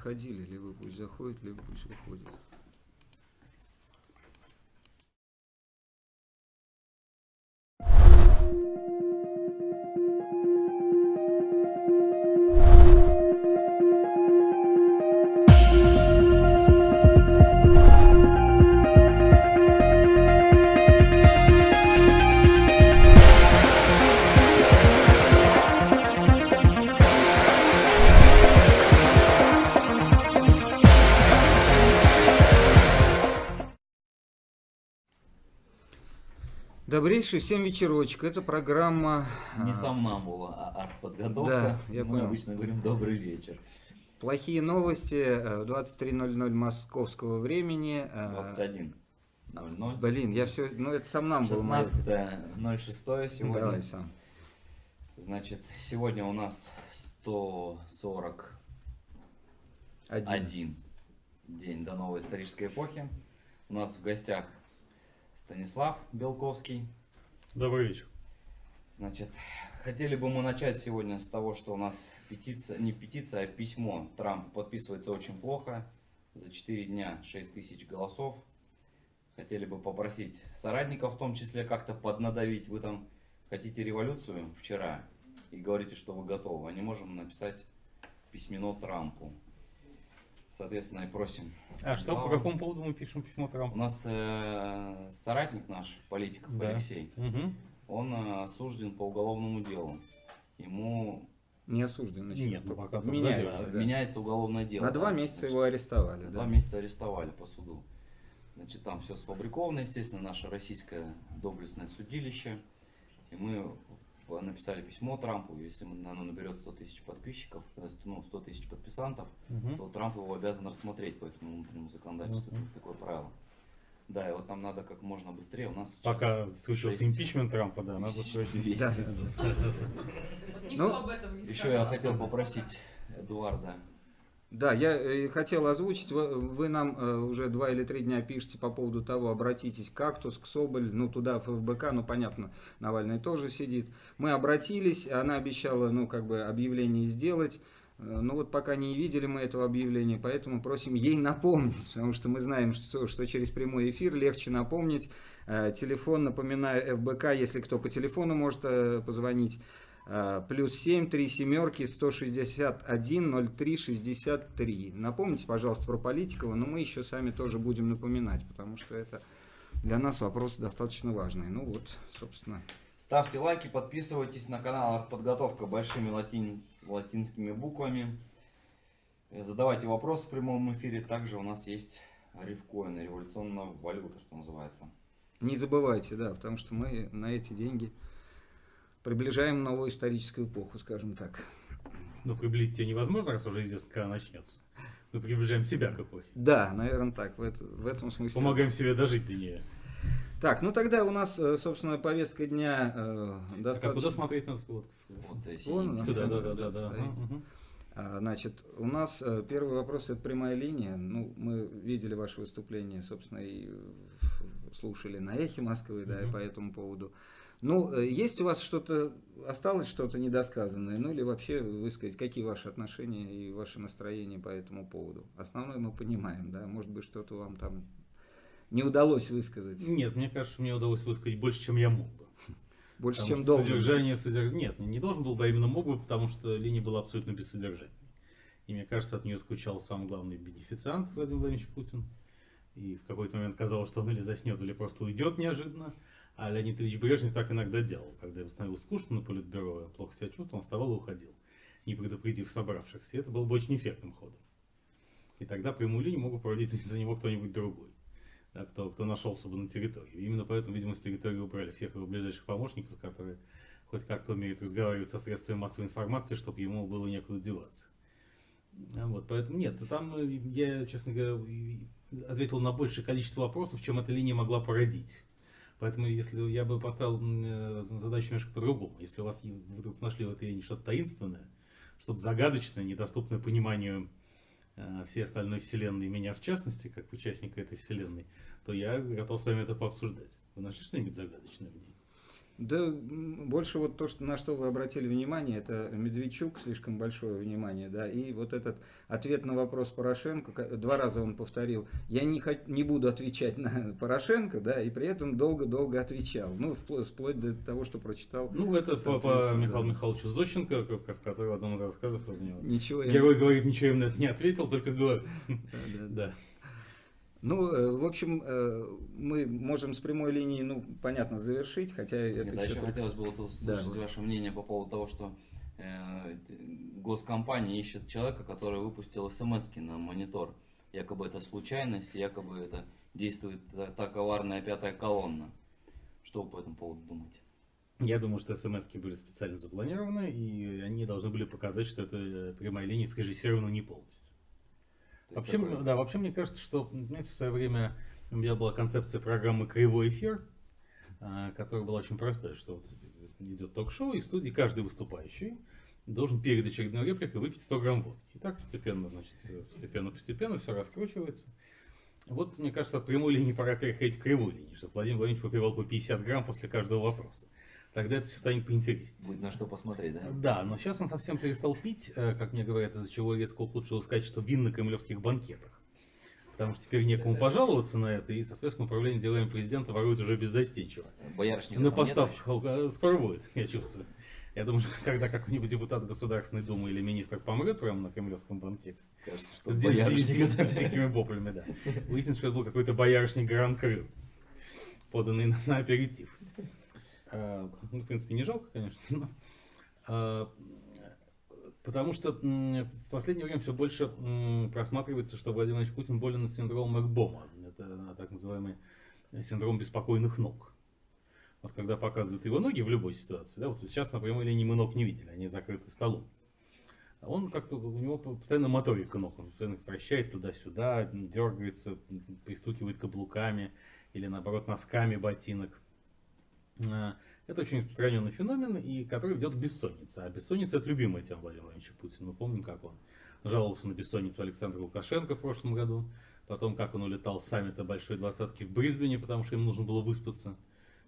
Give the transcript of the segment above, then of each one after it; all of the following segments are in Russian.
ходили, либо пусть заходит, либо пусть выходит. Добрейший всем вечерочек. Это программа... Не а, сомнамбула, а артподготовка. Да, я Мы понял. обычно говорим добрый вечер. Плохие новости. э, В 23.00 московского времени. э, 21.00. Блин, я все... Ну, это сам нам был. 16.06 сегодня. Давай сам. Значит, сегодня у нас 141 Один. день до новой исторической эпохи. У нас в гостях Станислав Белковский. Добрый вечер. Значит, хотели бы мы начать сегодня с того, что у нас петиция, не петиция, а письмо Трамп подписывается очень плохо. За 4 дня 6 тысяч голосов. Хотели бы попросить соратников в том числе как-то поднадавить. Вы там хотите революцию вчера и говорите, что вы готовы. А не можем написать письмено Трампу. Соответственно, и просим. А что, по какому поводу мы пишем письмо У Трампу? нас э, соратник наш, политиков Да. Алексей, Мгм. он э, осужден по уголовному делу. Ему Не осужден. еще. Нет, ну пока Меняется, да. меняется уголовное дело. На два да. месяца Значит, его арестовали. Два Да. месяца арестовали по суду. Значит, там все сфабриковано, естественно, наше российское доблестное судилище. И мы написали письмо Трампу, если оно наберет 100 тысяч подписчиков, есть, ну, 100 тысяч подписантов, Мгм. то Трамп его обязан рассмотреть по их внутреннему законодательству. Мгм. Такое правило. Да, и вот нам надо как можно быстрее. У нас сейчас Пока случился импичмент Трампа, да, надо тысяч срочно. 200. Да. Никто Ну, об этом не Еще я хотел попросить Эдуарда. Да, я э, хотел озвучить, вы, вы нам э, уже два или три дня пишете по поводу того, обратитесь Кактус, к Соболь, ну туда, ФБК, ну понятно, Навальный тоже сидит. Мы обратились, она обещала, ну как бы объявление сделать, Э, ну вот пока не видели мы этого объявления, поэтому просим ей напомнить, потому что мы знаем, что, что через прямой эфир легче напомнить. Телефон, напоминаю, ФБК, если кто по телефону может позвонить, Плюс 7, 3 семерки, 161, 03, 63. Напомните, пожалуйста, про Политикова, но мы еще сами тоже будем напоминать, потому что это для нас вопрос достаточно важный. Ну вот, собственно. Ставьте лайки, подписывайтесь на канал Артподготовка большими латин- латинскими буквами. Задавайте вопросы в прямом эфире. Также у нас есть рифкоин, революционная валюта, что называется. Не забывайте, да, потому что мы на эти деньги приближаем новую историческую эпоху, скажем так. Ну, приблизить ее невозможно, раз уже известно, когда начнется. Мы приближаем себя к эпохе. Да, наверное, так, в, это- в этом смысле. Помогаем себе дожить до нее. Так, ну тогда у нас, э, собственно, повестка дня э, Так, а куда достаточно... смотреть надо? Вот. Вот, э, Вон у Сюда, да, да, да, да. А, Значит, у нас э, первый вопрос это прямая линия. Ну, мы видели ваше выступление, собственно, и слушали на эхе Москвы, да, и по этому поводу. Ну, э, есть у вас что-то, осталось что-то недосказанное, ну или вообще высказать, какие ваши отношения и ваше настроение по этому поводу? Основное мы понимаем, да, может быть, что-то вам там не удалось высказать, Нет, мне кажется, мне удалось высказать больше, чем я мог бы. больше, Потому чем должен. Содержание, содерж- Нет, не должен был бы, а именно мог бы, потому что линия была абсолютно бессодержательной. И мне кажется, от нее скучал сам главный бенефициант Владимир Владимирович Путин. И в какой-то момент казалось, что он или заснет, или просто уйдет неожиданно. А Леонид Ильич Брежнев так иногда делал. Когда ему становилось скучно на политбюро, плохо себя чувствовал, он вставал и уходил, не предупредив собравшихся. Это было бы очень эффектным ходом. И тогда прямую линию мог бы проводить за него кто-нибудь другой, да, кто, кто нашелся бы на территории. Именно поэтому, видимо, с территории убрали всех его ближайших помощников, которые хоть как-то умеют разговаривать со средствами массовой информации, чтобы ему было некуда деваться. А Вот, поэтому нет, там э, я, честно говоря, ответил на большее количество вопросов, чем эта линия могла породить. Поэтому, если я бы поставил э, задачу немножко по-другому, если у вас вдруг нашли в этой что-то таинственное, что-то загадочное, недоступное пониманию э, всей остальной вселенной, меня в частности, как участника этой вселенной, то я готов с вами это пообсуждать. Вы нашли что-нибудь загадочное в ней? Да, больше вот то, что, на что вы обратили внимание, это Медведчук, слишком большое внимание, да, и вот этот ответ на вопрос Порошенко, два раза он повторил, я не, хот- не буду отвечать на Порошенко, да, и при этом долго-долго отвечал, ну, впло- вплоть до того, что прочитал. Ну, это по, по Михаилу да. Михайловичу Зощенко, который в одном из рассказов у него. Ничего я... Герой говорит, ничего им на это не ответил, только говорит. Да, да, да. Да. Ну, э, в общем, э, мы можем с прямой линии, ну, понятно, завершить, хотя это Нет, а еще еще только- хотелось бы вот услышать вот. ваше мнение по поводу того, что э, госкомпания ищет человека, который выпустил смс на монитор. Якобы это случайность, якобы это действует та, та коварная пятая колонна. Что вы по этому поводу думаете? Я думаю, что смс были специально запланированы, и они должны были показать, что это прямая линия срежиссирована не полностью. Вообще, м- да, вообще мне кажется, что, знаете, в свое время у меня была концепция программы «Кривой эфир», а, которая была очень простая, что вот идет ток-шоу, и в студии каждый выступающий должен перед очередной репликой выпить 100 грамм водки. И так постепенно, значит, постепенно-постепенно все раскручивается. Вот, мне кажется, от прямой линии пора переходить к кривой линии, чтобы Владимир Владимирович выпивал по 50 грамм после каждого вопроса. Тогда это все станет поинтереснее. Будет на что посмотреть, да? Да, но сейчас он совсем перестал пить, э, как мне говорят, из-за чего резко улучшилось качество вин на кремлевских банкетах. Потому что теперь некому пожаловаться на это, и, соответственно, управление делами президента ворует уже беззастенчиво. Боярышник На поставках алко- скоро будет, я чувствую. Я думаю, что когда какой-нибудь депутат Государственной Думы или министр помрет прямо на кремлевском банкете? Кажется, что с, ди- с дикими воплями, да, выяснится, что это был какой-то боярышник Гран Крю, поданный на, на аперитив. А, ну, в принципе, не жалко, конечно, но, а, потому что в последнее время все больше просматривается, что Владимир Владимирович Путин болен синдромом Экбома. Это так называемый синдром беспокойных ног. Вот когда показывают его ноги в любой ситуации, да, вот сейчас на прямой линии мы ног не видели, они закрыты столом. А Он как-то, у него постоянно моторика ног, он постоянно вращает туда-сюда, дергается, пристукивает каблуками или наоборот носками ботинок. А, Это очень распространенный феномен, и который ведет к бессоннице. А бессонница это любимая тема Владимира Владимировича Путина. Мы помним, как он жаловался на бессонницу Александра Лукашенко в прошлом году, потом как он улетал с саммита Большой Двадцатки в Брисбене, потому что ему нужно было выспаться.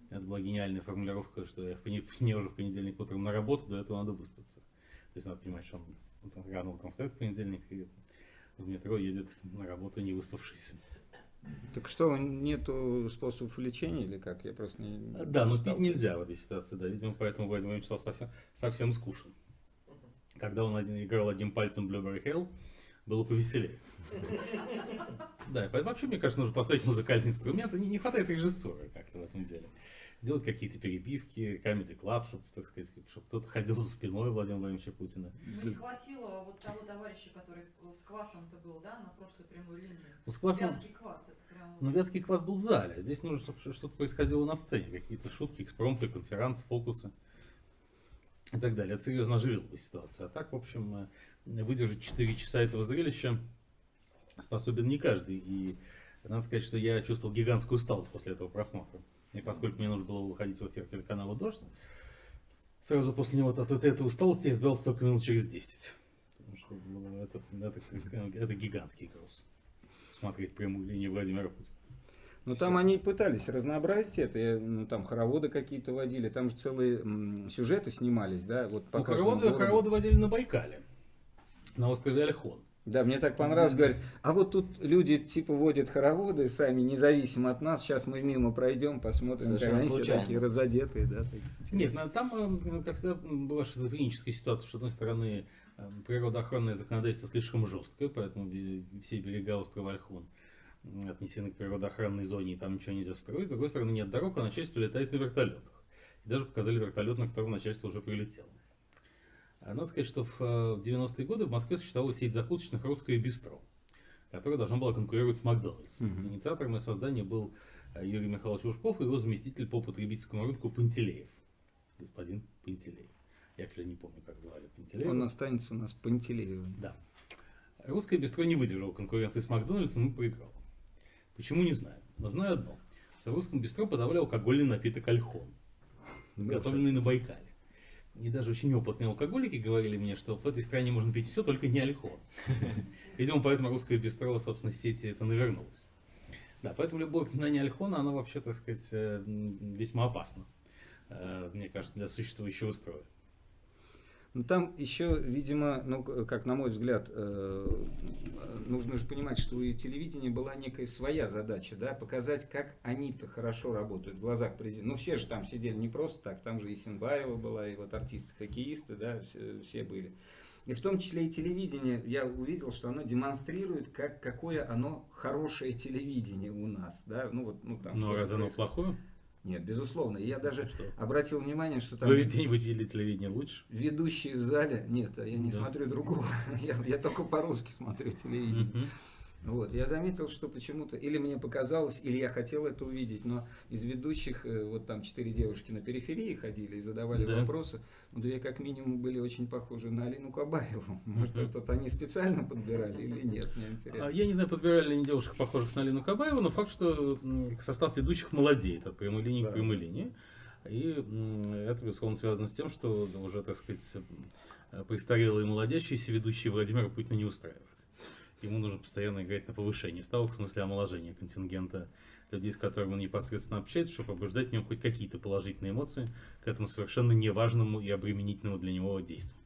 Это была гениальная формулировка, что я мне уже в понедельник утром на работу, до этого надо выспаться. То есть надо понимать, что он утром- рано утром встает в понедельник и в метро едет на работу не выспавшийся. Так что, нету способов лечения или как? Я просто не... Да, но пить нельзя в этой ситуации, да, видимо, поэтому Владимир стал совсем, совсем скучен. Когда он один, играл одним пальцем Blueberry Hill, было повеселее. Да, поэтому вообще, мне кажется, нужно поставить музыкальный инструмент, не хватает режиссуры как-то в этом деле. Делать какие-то перебивки, comedy club, чтобы, так сказать, чтобы кто-то ходил за спиной Владимира Владимировича Путина. Ну, не хватило вот того товарища, который с квасом-то был, да, на прошлой прямой линии. Ну, с квасом- Вятский квас, это прям... Ну, вятский квас был в зале, а здесь нужно, чтобы что-то происходило на сцене, какие-то шутки, экспромты, конференции, фокусы и так далее. Это серьезно оживило бы ситуацию. А так, в общем, э, выдержать 4 часа этого зрелища способен не каждый. И надо сказать, что я чувствовал гигантскую усталость после этого просмотра. И поскольку мне нужно было выходить в эфир телеканала «Дождь», сразу после него от вот этой усталости я избавился только минут через 10. Потому что ну, это, это, это гигантский груз. Смотреть прямую линию Владимира Путина. Ну там они пытались разнообразить это, ну там хороводы какие-то водили, там же целые сюжеты снимались, да, вот по Ну, хороводы, городу. хороводы водили на Байкале, на острове Альхон. Да, мне так понравилось, говорят, а вот тут люди типа водят хороводы сами, независимо от нас, сейчас мы мимо пройдем, посмотрим, Совершенно они все случайно. такие разодетые, да. такие Нет, ну, там, э, как всегда, была шизофреническая ситуация, что, с одной стороны, э, природоохранное законодательство слишком жесткое, поэтому все берега острова Альхон м, отнесены к природоохранной зоне, и там ничего нельзя строить. С другой стороны, нет дорог, а начальство летает на вертолетах. И даже показали вертолет, на котором начальство уже прилетело. А Надо сказать, что в э, в 90-е годы в Москве существовала сеть закусочных «Русское бистро», которая должна была конкурировать с Макдональдс. Мгм. Инициатором ее создания был э, Юрий Михайлович Ушков и его заместитель по потребительскому рынку Пантелеев. Господин Пантелеев. Я, к не помню, как звали Пантелеева. Он останется у нас Пантелеевым. Да. Русское бистро не выдержало конкуренции с Макдональдсом и проиграл. Почему, не знаю. Но знаю одно. Что в русском бистро подавали алкогольный напиток альхон, изготовленный на Байкале. И даже очень опытные алкоголики говорили мне, что в этой стране можно пить все, только не альхон. Видимо, поэтому русское бистро, собственно, сети это навернулось. Да, поэтому любое упоминание альхона, оно вообще, так сказать, э, весьма опасно э, мне кажется, для существующего строя. Ну там еще, видимо, ну как на мой взгляд, э, нужно же понимать, что у телевидения была некая своя задача, да, показать, как они-то хорошо работают в глазах президента. Ну все же там сидели не просто так, там же и Синбаева была, и вот артисты-хоккеисты, да, все, все были. И в том числе и телевидение, я увидел, что оно демонстрирует, как, какое оно хорошее телевидение у нас, да, ну вот, ну там. Но что разве оно плохое? Нет, безусловно. И я даже Что? обратил внимание, что там... Вы где-нибудь видели телевидение лучше? Ведущие в зале, нет, я не Да. смотрю другого, я, я только по-русски смотрю телевидение. Вот, я заметил, что почему-то, или мне показалось, или я хотел это увидеть, но из ведущих, э, вот там четыре девушки на периферии ходили и задавали Да. вопросы, ну, две как минимум были очень похожи на Алину Кабаеву. Может, Мгм. вот они специально подбирали или нет, мне интересно. А Я не знаю, подбирали ли они девушек, похожих на Лину Кабаеву, но факт, что состав ведущих молодеет от прямой линии Да. к прямой линии. И это, безусловно, связано с тем, что уже, так сказать, престарелые молодящиеся ведущие Владимира Путина не устраивают. Ему нужно постоянно играть на повышение ставок, в смысле омоложения контингента людей, с которыми он непосредственно общается, чтобы побуждать в нем хоть какие-то положительные эмоции к этому совершенно неважному и обременительному для него действию.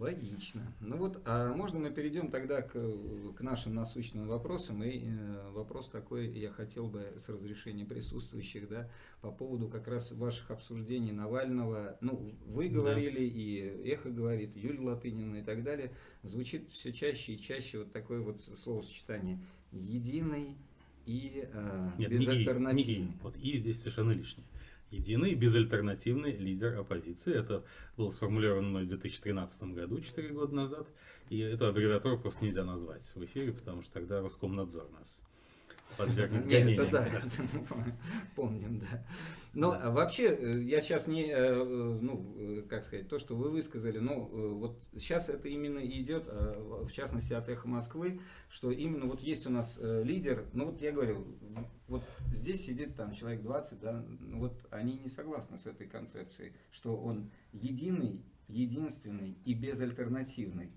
Логично. Ну вот, а можно мы перейдем тогда к, к нашим насущным вопросам? И э, вопрос такой, я хотел бы с разрешения присутствующих, да, по поводу как раз ваших обсуждений Навального. Ну, вы Да. говорили, и Эхо говорит, Юлия Латынина и так далее. Звучит все чаще и чаще вот такое вот словосочетание «единый» и э, Нет, не и, не «безальтернативный». и. Вот и здесь совершенно лишнее. Единый безальтернативный лидер оппозиции. Это было сформулировано мной в 2013 году, 4 года назад. И эту аббревиатуру просто нельзя назвать в эфире, потому что тогда Роскомнадзор нас гонениям. это да, помним, да. Но а вообще, э, я сейчас не, э, э, ну, как сказать, то, что вы высказали, ну, э, вот сейчас это именно идет, а, в частности, от «Эхо Москвы», что именно вот есть у нас лидер, ну, вот я говорю, вот здесь сидит там человек 20, да, ну, вот они не согласны с этой концепцией, что он единый, единственный и безальтернативный.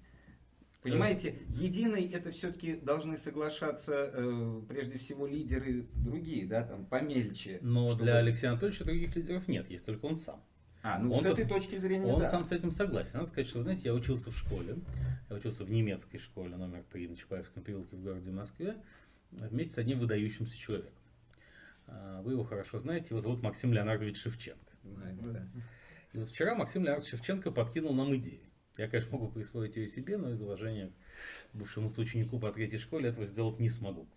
Понимаете, единый это все-таки должны соглашаться э, прежде всего лидеры другие, да, там помельче. Но чтобы- для Алексея Анатольевича других лидеров нет, есть только он сам. А, ну он-то с этой с- точки зрения, Он да. сам с этим согласен. Надо сказать, что, вы знаете, я учился в школе. Я учился в немецкой школе номер 3 на Чапаевском переулке в городе Москве вместе с одним выдающимся человеком. А, Вы его хорошо знаете, его зовут Максим Леонардович Шевченко. Да. И вот вчера Максим Леонардович Шевченко подкинул нам идею. Я, конечно, могу присвоить ее себе, но из уважения к бывшему соученику по третьей школе этого сделать не смогу.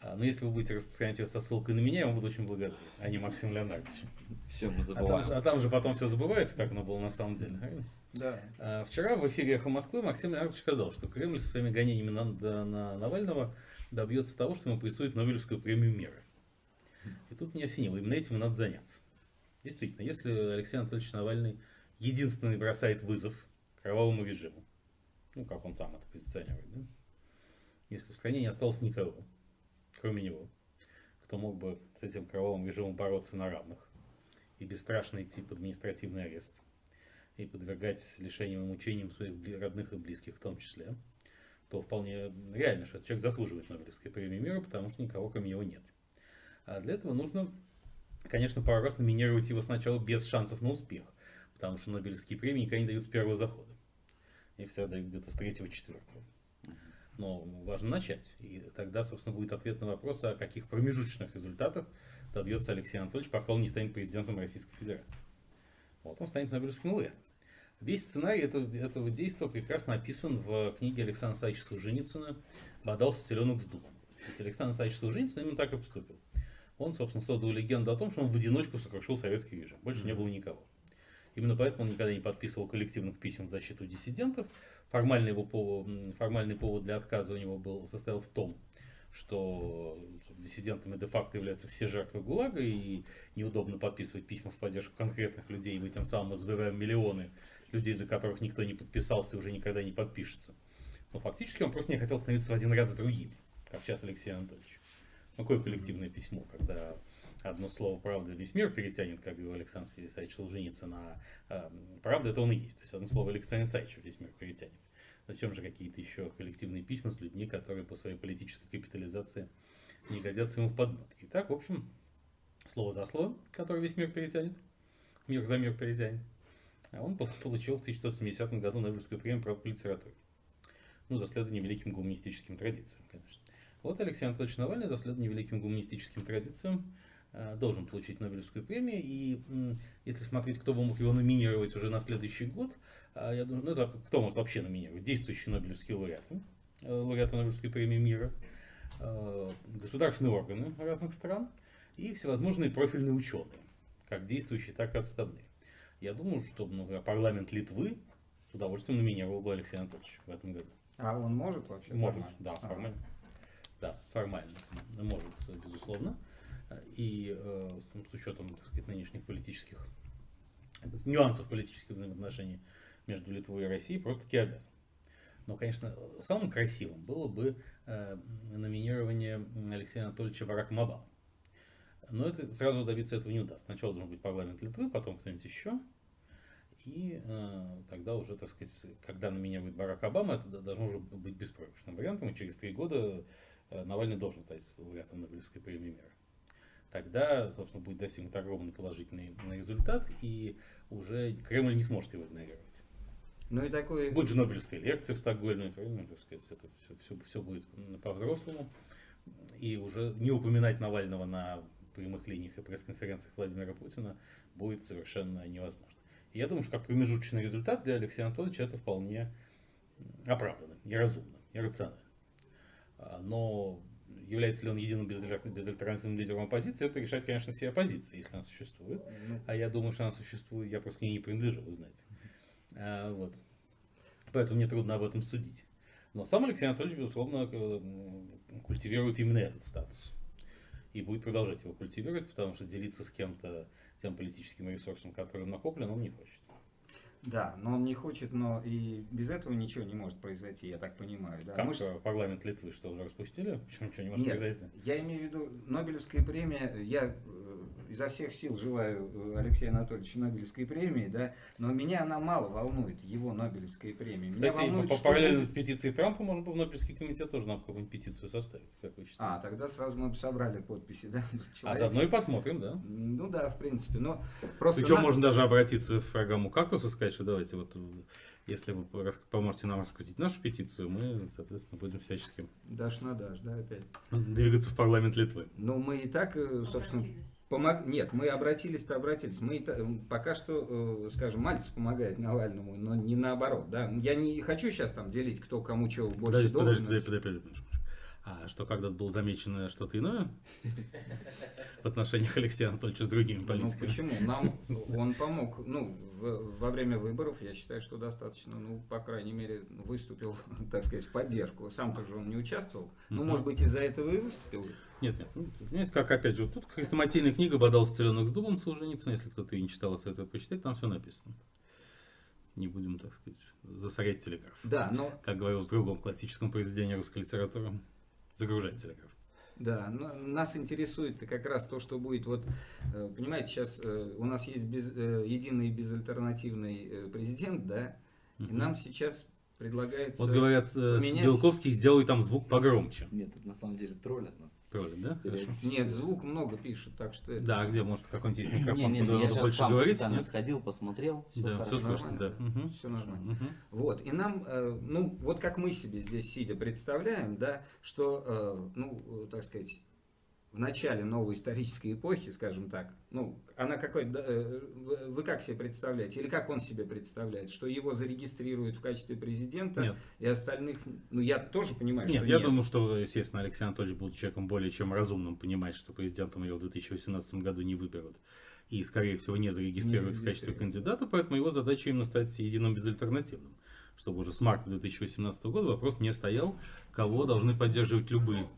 А, Но если вы будете распространять ее со ссылкой на меня, я вам буду очень благодарен, а не Максим Леонардович. Все, мы А там, забываем. а там же потом все забывается, как оно было на самом деле. правильно? Да. А, Вчера в эфире «Эхо Москвы» Максим Леонардович сказал, что Кремль со своими гонениями на, да- на Навального добьется того, что ему присудит Нобелевскую премию мира. И тут меня осенило, именно этим и надо заняться. Действительно, если Алексей Анатольевич Навальный единственный бросает вызов кровавому режиму, ну, как он сам это позиционирует, да? если в стране не осталось никого, кроме него, кто мог бы с этим кровавым режимом бороться на равных и бесстрашно идти под административный арест, и подвергать лишениям и мучениям своих родных и близких в том числе, то вполне реально, что человек заслуживает Нобелевской премии мира, потому что никого кроме него нет. А для этого нужно, конечно, пару раз номинировать его сначала без шансов на успех, потому что Нобелевские премии никогда не дают с первого захода. Их всегда дают где-то с третьего-четвертого. Но важно начать. И тогда, собственно, будет ответ на вопрос, о каких промежуточных результатах добьется Алексей Анатольевич, пока он не станет президентом Российской Федерации. Вот он станет Нобелевским лауреатом. Весь сценарий этого, этого действия прекрасно описан в книге Александра Саича Солженицына «Бодался теленок с дубом». Ведь Александр Саич Солженицын именно так и поступил. Он, собственно, создал легенду о том, что он в одиночку сокрушил советский режим. Больше не было никого. Именно поэтому он никогда не подписывал коллективных писем в защиту диссидентов. Формальный, его повод, формальный повод для отказа у него был, состоял в том, что диссидентами де-факто являются все жертвы ГУЛАГа, и неудобно подписывать письма в поддержку конкретных людей, и вы тем самым избавляем миллионы людей, за которых никто не подписался и уже никогда не подпишется. Но фактически он просто не хотел становиться в один ряд с другими, как сейчас Алексей Анатольевич. Ну, какое коллективное письмо, когда одно слово «правда» весь мир перетянет, как говорил Александр Сергеевич Солженицын, а э, «правда» это он и есть. То есть одно слово Александра Исаевича весь мир перетянет. Зачем же какие-то еще коллективные письма с людьми, которые по своей политической капитализации не годятся ему в подметке. Итак, в общем, слово за слово, которое весь мир перетянет, мир за мир перетянет. А он пол- получил в 1970 году Нобелевскую премию по литературе. Ну, за следование великим гуманистическим традициям, конечно. Вот Алексей Анатольевич Навальный за следование великим гуманистическим традициям должен получить Нобелевскую премию. И если смотреть, кто бы мог его номинировать уже на следующий год, а, я думаю, ну, это кто может вообще номинировать? Действующие Нобелевские лауреаты, э, лауреаты Нобелевской премии мира, э, государственные органы разных стран и всевозможные профильные ученые, как действующие, так и отставные. Я думаю, что например, парламент Литвы с удовольствием номинировал бы Алексея Анатольевича в этом году. А он может вообще? Может, нормально? да, А. формально. Да, формально. Может, безусловно. И э, с, учетом, так сказать, нынешних политических нюансов политических взаимоотношений между Литвой и Россией просто-таки обязан. Но, конечно, самым красивым было бы э, номинирование Алексея Анатольевича Бараком Обамы. Но это сразу добиться этого не удастся. Сначала должен быть парламент Литвы, потом кто-нибудь еще. И э, тогда уже, так сказать, когда номинирует Барак Обама, это должно уже быть беспроигрышным вариантом. И через три года э, Навальный должен стать лауреатом Нобелевской премии мира. Тогда, собственно, будет достигнут огромный положительный результат, и уже Кремль не сможет его игнорировать. Ну и такой... Будет же Нобелевская лекция в Стокгольме, правильно, так сказать, это все, все, все будет по-взрослому. И уже не упоминать Навального на прямых линиях и пресс-конференциях Владимира Путина будет совершенно невозможно. И я думаю, что как промежуточный результат для Алексея Анатольевича это вполне оправданно, и разумно, и рационально. А, Но является ли он единым безаль- безальтернативным лидером оппозиции, это решать, конечно, все оппозиции, если она существует. Ну, А я думаю, что она существует, я просто к ней не принадлежу, вы знаете. А, вот. Поэтому мне трудно об этом судить. Но сам Алексей Анатольевич, безусловно, культивирует именно этот статус. И будет продолжать его культивировать, потому что делиться с кем-то тем политическим ресурсом, который накоплен, он не хочет. Да, но он не хочет, но и без этого ничего не может произойти, я так понимаю. Да? Как э, парламент Литвы, что уже распустили? Почему ничего не может Нет, произойти? я имею в виду Нобелевская премия. Я э, изо всех сил желаю э, Алексею Анатольевичу Нобелевской премии, да, но меня она мало волнует, его Нобелевская премия. Меня Кстати, волнует, по, что параллельно с петицией Трампа можно было в Нобелевский комитет тоже нам какую-нибудь петицию составить, как вы считаете? А, тогда сразу мы бы собрали подписи, да? А заодно и посмотрим, да? Ну да, в принципе, но просто... Причем на- можно даже обратиться в программу «Кактус» и сказать, что давайте вот, э, если вы поможете нам раскрутить нашу петицию, мы, соответственно, будем всячески Дашь на дашь, да, опять. двигаться в парламент Литвы. Ну, мы и так, э, собственно, Обратились. помог... Нет, мы обратились-то обратились. Мы и та- пока что, э, скажем, Мальцев помогает Навальному, но не наоборот, да. Я не хочу сейчас там делить, кто кому чего больше Подожди, должен. подожди, подожди, подожди, подожди. А что когда-то было замечено что-то иное в отношениях Алексея Анатольевича с другими Ну политиками? почему? Нам он помог. Ну, в- во время выборов, я считаю, что достаточно, ну, по крайней мере, выступил, так сказать, в поддержку. Сам-то же он не участвовал. Ну, может быть, из-за этого и выступил. Нет, нет. Ну, Понимаете, как опять же, вот тут хрестоматийная книга «Бодался целенок с дубом» Солженицына, если кто-то ее не читал, советую почитать, там все написано. Не будем, так сказать, засорять телеграф. Да, но Как говорил в другом классическом произведении русской литературы, загружать телеграф. Да, но нас интересует как раз то, что будет. Вот, э, понимаете, сейчас э, у нас есть без- э, единый безальтернативный президент, да, и нам сейчас предлагается... Вот говорят, поменять- Белковский сделай там звук погромче. Нет, это на самом деле троллят нас. Тролль, да? Хорошо. Нет, звук много пишут, так что... это Да, где, может, какой-нибудь есть микрофон, Не, не, куда я сейчас сам говорить? специально Нет? сходил, посмотрел, все Да, хорошо. все слышно, да. нормально. Мгм. Всё нормально. Мгм. Вот, и нам, э, ну, вот как мы себе здесь сидя представляем, да, что, э, ну, э, так сказать, в начале новой исторической эпохи, скажем так, ну, она какой, э, вы- как себе представляете, или как он себе представляет, что его зарегистрируют в качестве президента, Нет. и остальных, ну, я тоже понимаю, Нет, что я нет. думаю, что, естественно, Алексей Анатольевич был человеком более чем разумным, понимает, что президентом его в 2018 году не выберут. И, скорее всего, не зарегистрируют Не в качестве зарегистрируют. кандидата, поэтому его задача именно стать единым безальтернативным. Чтобы уже с марта 2018 года вопрос не стоял, кого должны поддерживать любые.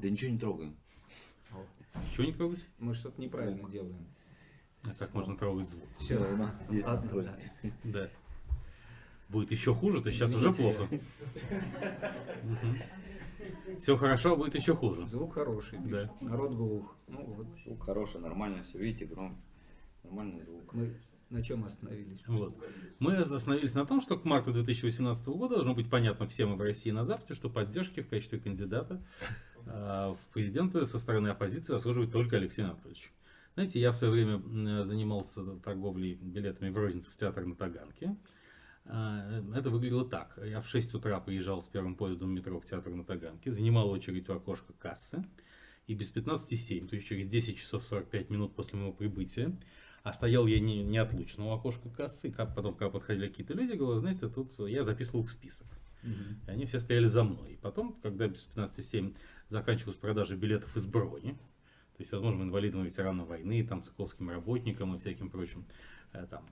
Да ничего не трогаем. Чего не трогать? Мы что-то неправильно Звук. делаем. А как можно трогать звук? Все, у нас есть Ладно, настройки. Да. Будет еще хуже, то сейчас уже плохо. Все хорошо, а будет еще хуже. Звук хороший, пишет. народ глух. Ну, вот Звук хороший, нормально, все, видите, громко. Нормальный звук. мы на чем остановились? Вот. Мы остановились на том, что к марту 2018 года должно быть понятно всем и в России и на Западе, что поддержки в качестве кандидата в президенты со стороны оппозиции заслуживает только Алексей Анатольевич. Знаете, я в свое время занимался торговлей билетами в розницу в театр на Таганке. А, Это выглядело так. Я в 6 утра приезжал с первым поездом в метро в театр на Таганке, занимал очередь в окошко кассы, и без 15.07, то есть через 10 часов 45 минут после моего прибытия, а стоял я не, неотлучно у окошка кассы, как потом, когда подходили какие-то люди, говорю, знаете, тут я записывал их в список. И они все стояли за мной. И потом, когда без 15.07 заканчивалась продажа билетов из брони, то есть, возможно, инвалидам, ветеранам войны, там, цыковским работникам и всяким прочим, э, там,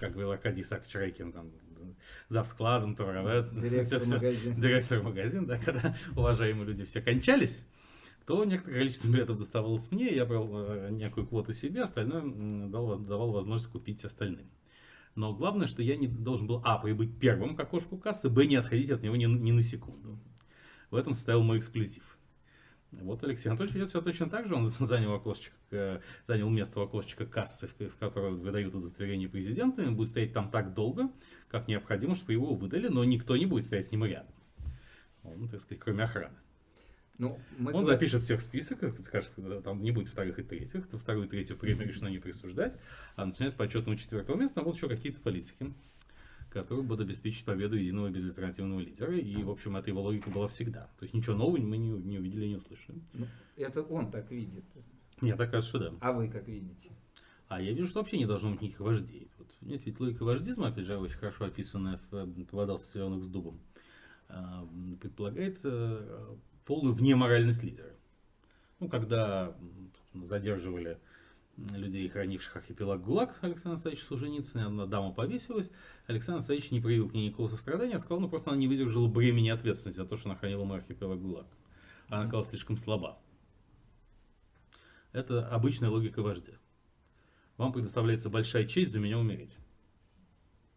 как говорил Аркадий Исаакович Райкин, там, зав складом, товаровед, Директор всё- магазина. директор магазина, да, когда уважаемые люди все кончались, то некоторое количество билетов доставалось мне, я брал э, некую квоту себе, остальное дал, давал возможность купить остальным. Но главное, что я не должен был, а, прибыть первым к окошку кассы, б, не отходить от него ни, ни на секунду. В этом состоял мой эксклюзив. Вот Алексей Анатольевич ведет себя точно так же. Он занял, окошечко, э, занял место в окошечко кассы, в, которой выдают удостоверение президента. И он будет стоять там так долго, как необходимо, чтобы его выдали, но никто не будет стоять с ним рядом. Он, так сказать, кроме охраны. Ну, мы Он говор- запишет всех в список, и скажет, что там не будет вторых и третьих, то вторую и третью премию решено не присуждать, а начиная с почетного четвертого места будут еще какие-то политики, которые будут обеспечить победу единого безальтернативного лидера, и, в общем, эта его логика была всегда. То есть ничего нового мы не, не увидели и не услышали. ну, это он так видит. Мне так кажется, да. А вы как видите? А я вижу, что вообще не должно быть никаких вождей. Вот, понимаете, ведь логика вождизма, опять же, очень хорошо описанная в «Вода соленых с дубом», а, предполагает э, полную внеморальность лидера. Ну, когда задерживали людей, хранивших архипелаг ГУЛАГ Александр Настоящий Солженицын, одна дама повесилась, Александр Настоящий не проявил к ней никакого сострадания, сказал, ну, просто она не выдержала бремени ответственности за то, что она хранила мой архипелаг ГУЛАГ. Она оказалась слишком слаба. Это обычная логика вождя. Вам предоставляется большая честь за меня умереть.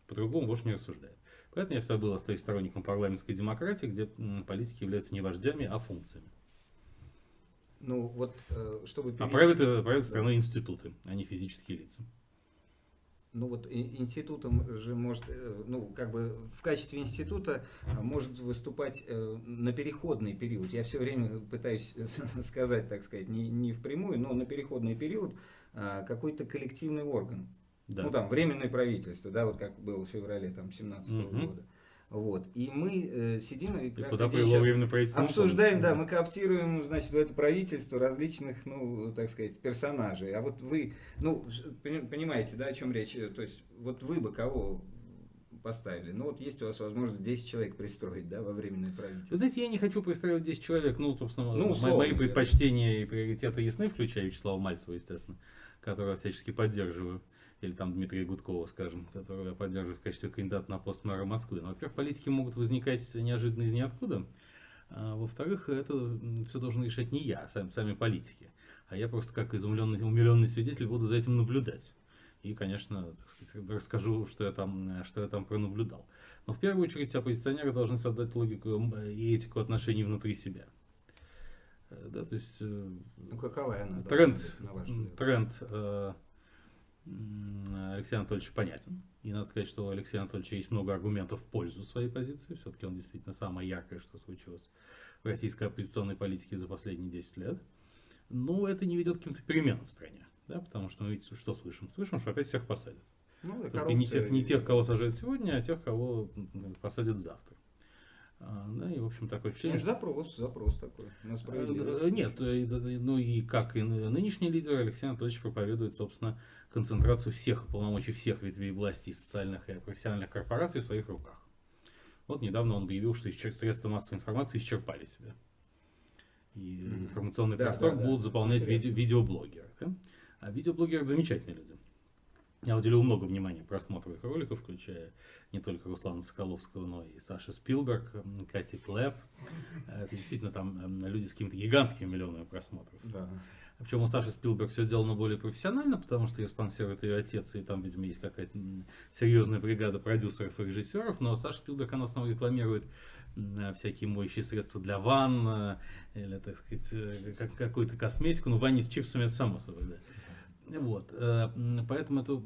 По-другому вождь не рассуждает. Поэтому я всегда был остаюсь сторонником парламентской демократии, где политики являются не вождями, а функциями. Ну, вот, э, чтобы... А перейти- правят, э, правят страной институты, а не физические лица. Ну вот институтом же может, э, ну как бы в качестве института а, может выступать на переходный период. Я все время пытаюсь сказать, так сказать, не, не впрямую, но на переходный период а, какой-то коллективный орган. Да. Ну там временное правительство, да, вот как было в феврале там 17 Мгм. года. Вот. И мы э, сидим и И куда Обсуждаем, да, мы коптируем, значит, в это правительство различных, ну, так сказать, персонажей. А вот вы, ну, пони- понимаете, да, о чем речь? То есть, вот вы бы кого поставили? Ну, вот есть у вас возможность 10 человек пристроить, да, во временное Вы правительство. знаете, я не хочу представить 10 человек, ну, собственно, Ну, условно мои предпочтения и приоритеты ясны, включая Вячеслава Мальцева, естественно, которого всячески поддерживаю. Или там Дмитрия Гудкова, скажем, которого я поддерживаю в качестве кандидата на пост мэра Москвы. Но, во-первых, политики могут возникать неожиданно из ниоткуда. А, во-вторых, это все должен решать не я, а сами, сами политики. А я просто как изумленный, умиленный свидетель буду за этим наблюдать. И, конечно, сказать, расскажу, что я, там, что я там пронаблюдал. Но в первую очередь оппозиционеры должны создать логику и этику отношений внутри себя. Э, Да, то есть э, Ну, какова она? тренд, на ваш взгляд? тренд э, м, Алексея Анатольевича понятен. И надо сказать, что у Алексея Анатольевича есть много аргументов в пользу своей позиции. Все-таки он действительно самое яркое, что случилось в российской оппозиционной политике за последние 10 лет. Но это не ведет к каким-то переменам в стране. Да, потому что мы видите, что слышим? Слышим, что опять всех посадят. Ну, Только не тех, не тех, кого сажают сегодня, а тех, кого посадят завтра. А, да, и, в общем, такое впечатление, Ну, запрос, запрос такой на справедливость. Э, Нет, э, э, ну и как и ны- нынешний лидер Алексей Анатольевич проповедует, собственно, концентрацию всех полномочий всех ветвей власти и социальных и профессиональных корпораций в своих руках. Вот недавно он объявил, что средства массовой информации исчерпали себя. И информационный Да, простор да, да. будут заполнять Интересно. видео- видеоблогеры. да? А видеоблогеры это замечательные люди. Я уделил много внимания просмотру их роликов, включая не только Руслана Соколовского, но и Саша Спилберг, Кати Клэп. Это действительно там м, люди с какими-то гигантскими миллионами просмотров. Да. Причем у Саши Спилберг все сделано более профессионально, потому что ее спонсирует ее отец, и там, видимо, есть какая-то серьезная бригада продюсеров и режиссеров, но Саша Спилберг, она в основном рекламирует м, всякие моющие средства для ванн, э, или, так сказать, э, как- какую-то косметику, ну, в ванне с чипсами, это само собой, да. Вот, э, поэтому это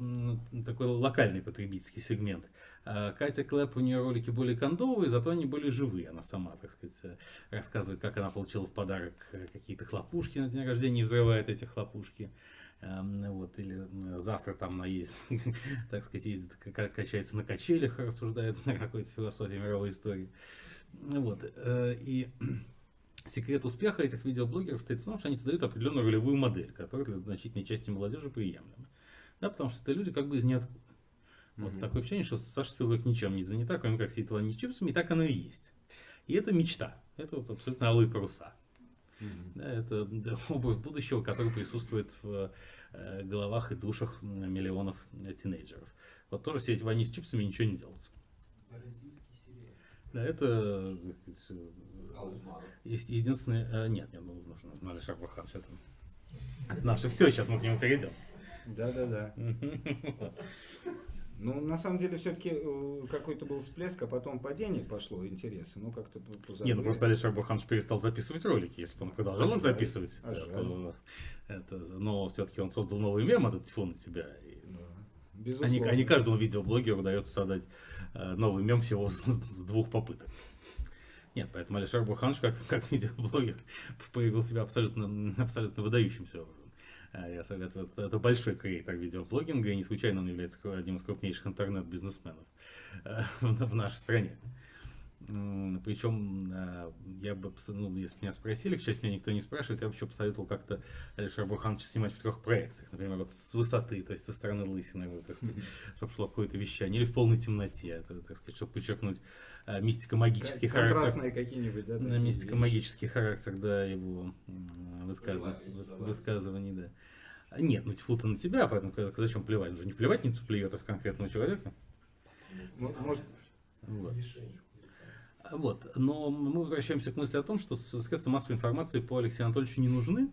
такой локальный потребительский сегмент. А Катя Клэп, у нее ролики более кондовые, зато они более живые. Она сама, так сказать, э, рассказывает, как она получила в подарок э, какие-то хлопушки на день рождения и взрывает эти хлопушки. Эм, Вот, или завтра там она ездит, так сказать, ездит, ка- качается на качелях, рассуждает на какой-то философии мировой истории. Вот, э, и секрет успеха этих видеоблогеров стоит в том, что они создают определенную ролевую модель, которая для значительной части молодежи приемлема. Да, потому что это люди как бы из ниоткуда. Вот Мгм. такое ощущение, что Саша Спилберг ничем не занята, кроме как сидит в ванне с чипсами, и так оно и есть. И это мечта. Это вот абсолютно алые паруса. Мгм. Да, это да, образ будущего, который присутствует в э, головах и душах миллионов э, тинейджеров. Вот тоже сидеть в ванне с чипсами ничего не делать. Да, это есть единственное... э, Нет, нет, ну, нужно Нали Шахбахан. Это, это наше все, сейчас мы к нему перейдем. Да-да-да. Ну, на самом деле, все-таки какой-то был всплеск, а потом падение пошло интереса. Ну, как-то по- позабыли. Нет, ну просто Алишер Бурханович перестал записывать ролики, если бы он продолжал А их записывать. А да, то это, но все-таки он создал новый мем, этот тьфу на тебя. и Да. а не, Безусловно. а не каждому видеоблогеру удается создать э, новый мем всего с, с двух попыток. Нет, поэтому Алишер Бурханович, как, как видеоблогер, проявил себя абсолютно, абсолютно выдающимся образом. А Я советую, это, это большой креатор видеоблогинга, и не случайно он является одним из крупнейших интернет-бизнесменов э, в, в нашей стране. Причем, э, я бы, ну, если меня спросили, к счастью, меня никто не спрашивает, я бы еще посоветовал как-то Алишера Бурхановича снимать в трех проекциях. Например, вот с высоты, то есть со стороны лысины, вот, чтобы шло какое-то вещание, или в полной темноте, это, так сказать, чтобы подчеркнуть мистико-магический Кон- характер. Контрастные какие-нибудь, да? На мистико-магический характер, да, его высказыв- выс- высказываний, да. А Нет, ну тьфу-то на тебя, поэтому зачем плевать? Уже не плевательницу плюет, а в конкретного человека. М- Может, Вот. Вот. Но мы возвращаемся к мысли о том, что средства массовой информации по Алексею Анатольевичу не нужны,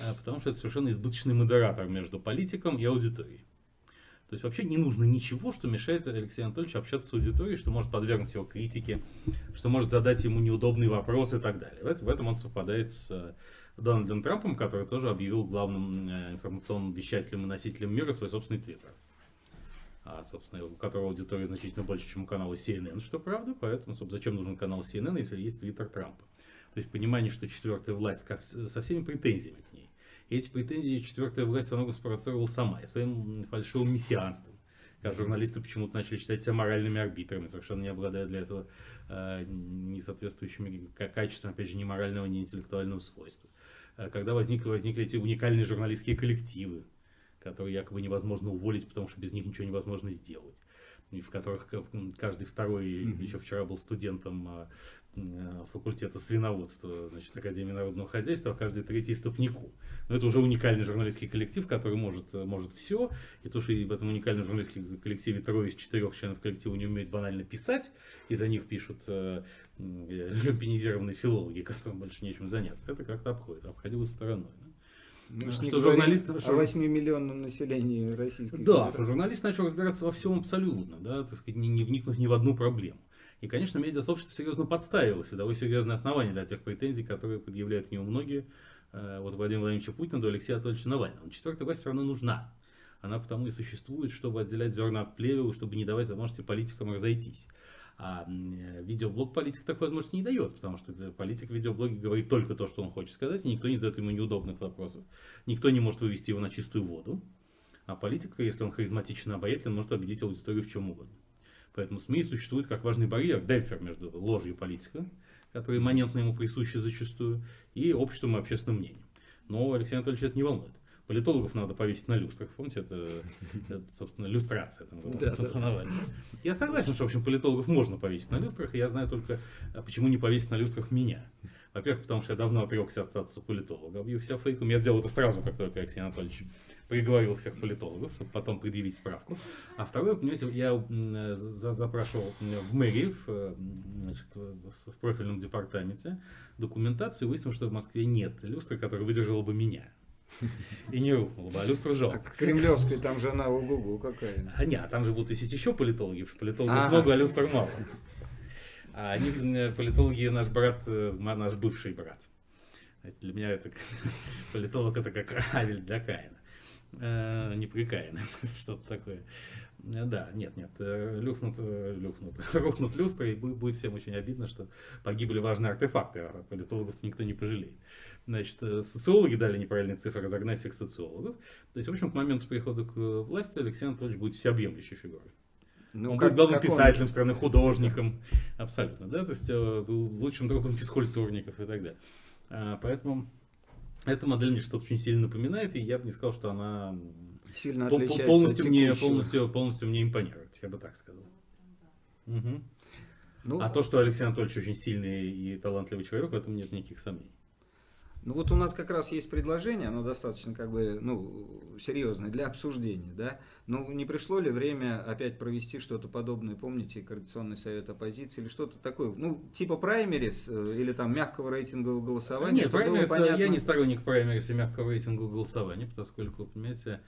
а, потому что это совершенно избыточный модератор между политиком и аудиторией. То есть вообще не нужно ничего, что мешает Алексею Анатольевичу общаться с аудиторией, что может подвергнуть его критике, что может задать ему неудобные вопросы и так далее. В это- в этом он совпадает с э, Дональдом Трампом, который тоже объявил главным э, информационным вещателем и носителем мира свой собственный твиттер. А, собственно, у которого аудитория значительно больше, чем у канала CNN, что правда, поэтому, собственно, зачем нужен канал CNN, если есть твиттер Трампа? То есть понимание, что четвертая власть со всеми претензиями к ней. Эти претензии четвертая власть многом спровоцировала сама, и своим фальшивым мессианством. Как журналисты почему-то начали считать себя моральными арбитрами, совершенно не обладая для этого э, не соответствующими к- качествам, опять же, ни морального, ни интеллектуального свойства. Э, Когда возникли, возникли эти уникальные журналистские коллективы, которые якобы невозможно уволить, потому что без них ничего невозможно сделать. И в которых каждый второй Мгм. еще вчера был студентом а, факультета свиноводства, значит, Академии народного хозяйства, каждый третий стопнику. Но это уже уникальный журналистский коллектив, который может, э, может все. И то, что в этом уникальном журналистском коллективе трое из четырех членов коллектива не умеют банально писать, и за них пишут э, э, люмпинизированные филологи, которым больше нечем заняться, это как-то обходит, обходилось стороной. да. ж что журналисты- о что- 8-миллионном населении Российской Да, что журналист начал разбираться во всем абсолютно, да, так сказать, не, не вникнув ни в одну проблему. И, конечно, медиасообщество серьезно подставилось, и дало серьезное основание для тех претензий, которые предъявляют к нему многие, э, вот Владимир Владимирович Путин до Алексея Анатольевича Навального. Но четвертая власть все равно нужна. Она потому и существует, чтобы отделять зерна от плевел, чтобы не давать возможности политикам разойтись. А э, видеоблог политик такой возможности не дает, потому что политик в видеоблоге говорит только то, что он хочет сказать, и никто не задает ему неудобных вопросов. Никто не может вывести его на чистую воду. А политик, если он харизматичен и обаятелен, может убедить аудиторию в чем угодно. Поэтому СМИ существует как важный барьер, демпфер между ложью политика, который имманентно ему присущи зачастую, и обществом и общественным мнением. Но Алексей Анатольевич это не волнует. Политологов надо повесить на люстрах. Помните, это, это, собственно, люстрация. Там, Да, да. Я согласен, что, в общем, политологов можно повесить на люстрах, и я знаю только, а почему не повесить на люстрах меня. Во-первых, потому что я давно отрекся от статуса политолога, объявил себя фейком. Я сделал это сразу, как только Алексей Анатольевич приговорил всех политологов, чтобы потом предъявить справку. А второе, понимаете, я запрашивал в мэрии, в, э, значит, в профильном департаменте документации, выяснилось, что в Москве нет люстры, которая выдержала бы меня. И не рухнула бы, а люстра А жалко. к Кремлевской там жена ого-го какая. А нет, а там же будут висеть еще политологи, потому что политологов много, а люстр мало. А они, э, политологи, наш брат, э, наш бывший брат. Для меня это политолог это как Авель для Каина. Э, непрекаянный, что-то такое. Э, Да, нет, нет, э, люхнут, люхнут, рухнут люстры, и бу- будет всем очень обидно, что погибли важные артефакты, а политологов никто не пожалеет. Значит, социологи дали неправильные цифры, разогнать всех социологов. То есть, в общем, к моменту прихода к власти Алексей Анатольевич будет всеобъемлющей фигурой. Ну, он как- будет главным как он- писателем страны, художником, абсолютно, да, то есть лучшим другом физкультурников и так далее. Поэтому эта модель мне что-то очень сильно напоминает, и я бы не сказал, что она Сильно отличается полностью, от мне, полностью, полностью мне импонирует, я бы так сказал. Мгм. Ну, А то, что Алексей Анатольевич очень сильный и талантливый человек, в этом нет никаких сомнений. Ну вот у нас как раз есть предложение, оно достаточно как бы, ну, серьезное для обсуждения, да. Ну не пришло ли время опять провести что-то подобное, помните, Координационный совет оппозиции или что-то такое, ну типа праймерис э, или там мягкого рейтингового голосования, Нет, чтобы было праймерис, понятно. я не сторонник праймерис и мягкого рейтинга голосования, поскольку, понимаете,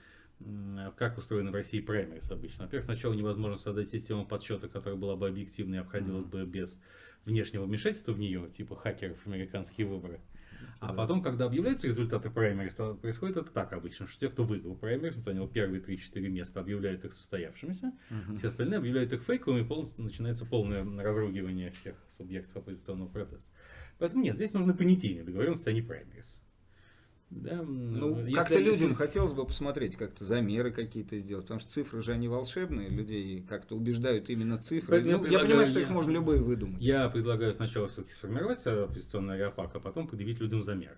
как устроены в России праймерис обычно. Во-первых, сначала невозможно создать систему подсчета, которая была бы объективной и обходилась бы без внешнего вмешательства в нее, типа хакеров американские выборы. А потом, когда объявляются результаты праймерис, то происходит это так обычно, что те, кто выиграл праймерис, занял первые 3-4 места, объявляют их состоявшимися, Мгм. все остальные объявляют их фейковыми, и пол- начинается полное разругивание всех субъектов оппозиционного процесса. Поэтому нет, здесь нужны понятийные договоренности, а не праймерис. Да, Ну, если- как-то людям если- хотелось бы посмотреть, как-то замеры какие-то сделать, потому что цифры же они волшебные, людей как-то убеждают именно цифры. Поэтому я Ну, я предлагаю понимаю, что я- их можно любые выдумать. Я предлагаю сначала все-таки сформировать оппозиционный аэропак, а потом предъявить людям замеры.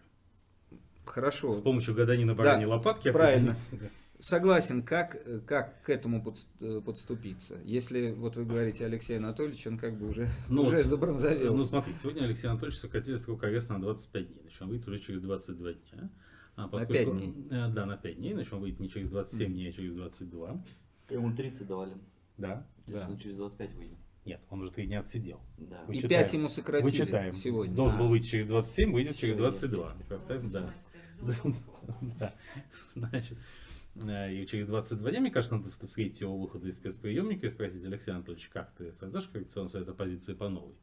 Хорошо. С помощью гаданий на бараньей Да, лопатке. правильно. Да. Согласен, как, э, как к этому э, подступиться? Если, вот вы говорите, Алексей Анатольевич, он как бы уже, Ну, уже вот, забронзовел. Ну, смотрите, сегодня Алексей Анатольевич сократили срок ареста на 25 дней. Значит, он выйдет уже через 22 дня. А поскольку- 5 дней? Э, Да, на 5 дней. Значит, он выйдет не через 27 дней, а через 22. Ему 30 давали. Да. Да. Да. Он через 25 выйдет. Нет, он уже 3 дня отсидел. Да. И. 5 ему сократили Вычитаем. сегодня. Должен был А. выйти через 27, выйдет через Всё, 22. я- Представим, да. Да. Значит, и через 22 дня, мне кажется, надо вст- встретить его выхода из спецприемника и спросить, Алексей Анатольевич, как ты создашь коррекционный совет оппозиции по новой?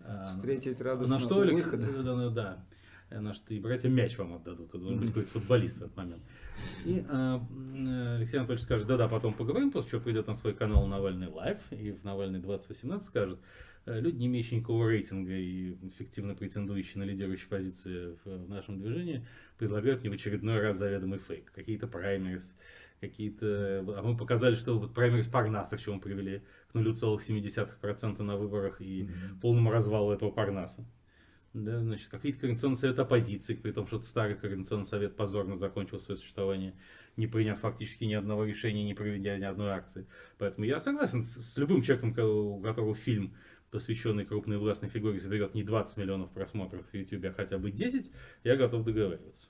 А, Встретить радостно На что у Алекс... выхода. Да, да, да. Э, На что и братья мяч вам отдадут. Это должен быть какой-то футболист в этот момент. И а, э, Алексей Анатольевич скажет, да-да, потом поговорим, после чего придет на свой канал Навальный Лайв, и в Навальный 2018 скажет, «Э, люди, не имеющие никакого рейтинга и эффективно претендующие на лидирующие позиции в, в нашем движении, предлагают мне в очередной раз заведомый фейк. Какие-то праймерис, какие-то... А мы показали, что вот праймерис Парнаса, к чему привели к 0,7% на выборах и полному развалу этого Парнаса. Да, значит, какие-то координационные советы оппозиции, при том, что старый координационный совет позорно закончил свое существование, не приняв фактически ни одного решения, не проведя ни одной акции. Поэтому я согласен с, с любым человеком, ко- у которого фильм, посвященный крупной властной фигуре, соберет не 20 миллионов просмотров в YouTube, а хотя бы 10, я готов договариваться.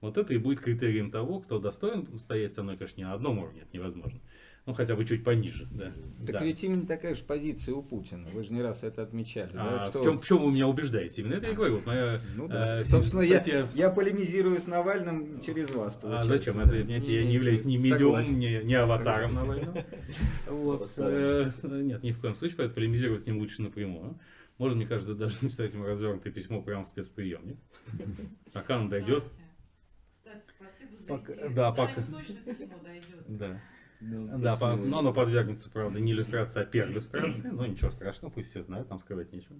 Вот это и будет критерием того, кто достоин стоять со мной, конечно, не на одном уровне, это невозможно. Ну, хотя бы чуть пониже, да. Так Да. ведь именно такая же позиция у Путина. Вы же не раз это отмечали. да, А что- в, чем, в чем вы меня убеждаете? Именно это я и говорю. Вот моя, Ну да. э, Собственно, я, статья- я полемизирую с Навальным через вас. А зачем? да. Это, понимаете, я не являюсь ни Согласен. ни, ни аватаром Навального. Вот, э. Нет, ни в коем случае, поэтому полемизировать с ним лучше напрямую. Можно, мне кажется, даже написать ему развернутое письмо прямо в спецприемник. Пока он дойдет. Кстати, спасибо за идею. да, пока- точно письмо дойдет. Да. Ну, Да, по- но оно подвергнется, правда, не иллюстрации, а перлюстрации. Но ничего страшного, пусть все знают, там скрывать нечего.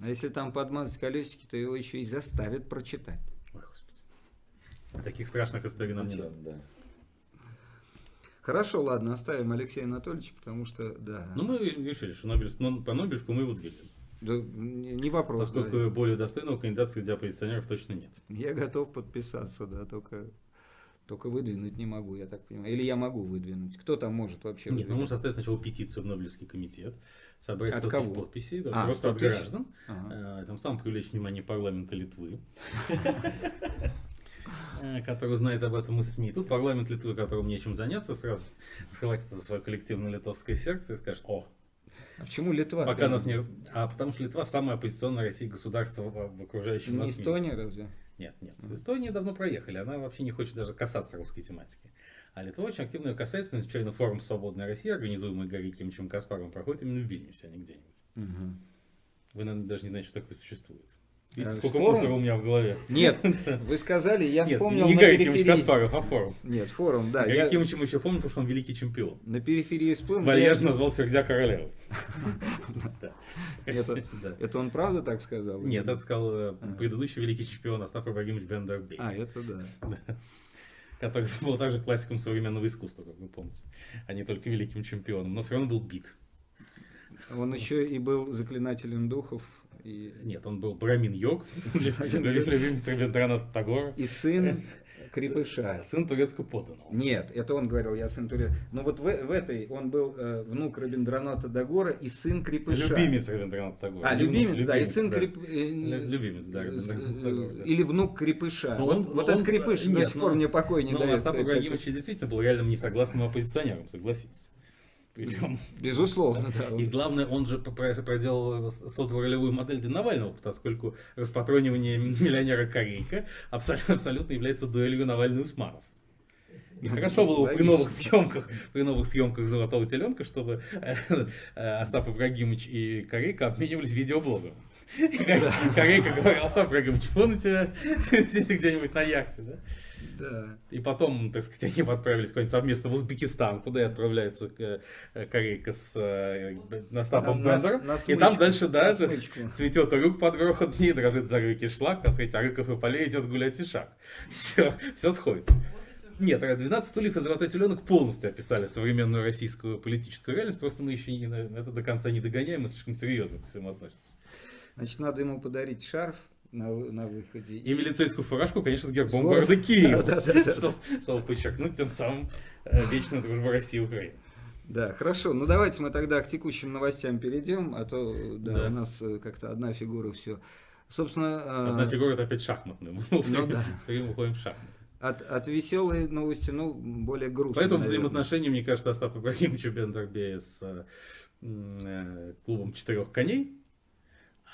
А если там подмазать колесики, то его еще и заставят прочитать. Ой, господи. Таких страшных историй нам не надо. Зачем, да. Хорошо, ладно, оставим Алексея Анатольевича, потому что, да, Ну, мы решили, что Нобель, ну, по Нобелевку мы его двигаем. да, не не вопрос. да. Поскольку более достойного кандидата среди оппозиционеров точно нет. Я готов подписаться, да, только, только выдвинуть не могу, я так понимаю. Или я могу выдвинуть. Кто там может вообще Нет, ну выдвинуть? нужно оставить сначала петицию в Нобелевский комитет, собрать От 100 кого? подписей, да, А, просто 100 от граждан, Ага. э, тем самым привлечь внимание парламента Литвы, э, который знает об этом из СМИ. Тут парламент Литвы, которому нечем заняться, сразу схватится за свое коллективное литовское сердце и скажет, о, А почему Литва? пока нас не... А потому что Литва самое оппозиционное России государство в, окружающем Не. Эстония разве? Нет, нет. В Эстонии давно проехали. Она вообще не хочет даже касаться русской тематики. А Литва очень активно ее касается. Случайно форум «Свободная Россия», организуемый Гарри Кимовичем Каспаром, проходит именно в Вильнюсе, а не где-нибудь. Мгм. Вы, наверное, даже не знаете, что такое существует. Видите, сколько форум? мусора у меня в голове. Нет, вы сказали, я Нет, вспомнил не на Гарри Кимович. Каспаров, а форум. Нет, форум, да. Гарри Я Кимович мы еще помним, потому что он великий чемпион. на периферии всплыл. Вальяжно я- назвал Ферзя королевой. Это- он правда так сказал? Нет, это сказал э, Ага. предыдущий великий чемпион Остап Ибрагимович Бендербей, А, это да. который был также классиком современного искусства, как вы помните, а не только великим чемпионом, но все равно был бит. Он еще и был заклинателем духов. И, Нет, он был Брамин Йог, любимец Рабиндраната Тагора, и сын крепыша. сын турецкого подданного. Нет, это он говорил, я сын Турец. Но вот в, в этой он был э, внук Рабиндраната Дагора и сын крепыша. Любимец Рабиндраната Тагора. А, внук, любимец, да, и сын да. креп... э, Лю- Любимец, да, э, Рабиндраната Тагора, да. Или внук крепыша. Ну, вот он- вот он- этот крепыш до нет, сих пор ну, мне покой не Но дает. Остап Это- Ибрагимович действительно был реальным несогласным оппозиционером, согласитесь. Причем Безусловно, да. И главное, он же про- проделал, создал ролевую модель для Навального, поскольку распатронивание миллионера Корейка абсолютно, абсолютно является дуэлью Навальный-Усманов. И хорошо было бы при новых съемках, при новых съемках «Золотого теленка», чтобы э, э, Остап Ибрагимович и Корейка обменивались видеоблогом. Корейка говорил, Остап Ибрагимович, фон у тебя сидите где-нибудь на яхте, да? Да. И потом, так сказать, они отправились куда-нибудь совместно в Узбекистан, куда и отправляется э, э, Корейка с э, Остапом На- на- Бендером. на И там дальше, да, на цветет урюк под грохот, не дрожит за руки шлак, а сказать, а Рыков и Полей идет гулять и шаг. Все, все сходится. Нет, а 12 стульев и золотой теленок полностью описали современную российскую политическую реальность, просто мы еще не, это до конца не догоняем, мы слишком серьезно ко всему относимся. Значит, надо ему подарить шарф на, на выходе. И милицейскую фуражку, конечно, с гербом С гор- города Киева, Да, да, да. чтобы, чтобы подчеркнуть тем самым э, вечную дружбу России и Украины. Да, хорошо. Ну давайте мы тогда к текущим новостям перейдем, а то да, Да. у нас э, как-то одна фигура все. Собственно, э, Одна фигура это опять шахматная. Мы все ну да. время уходим в шахматы. от, от веселой новости, ну, более грустной. Поэтому наверное. взаимоотношения, мне кажется, Остапа Ибрагимовича Бендербея с э, клубом четырех коней.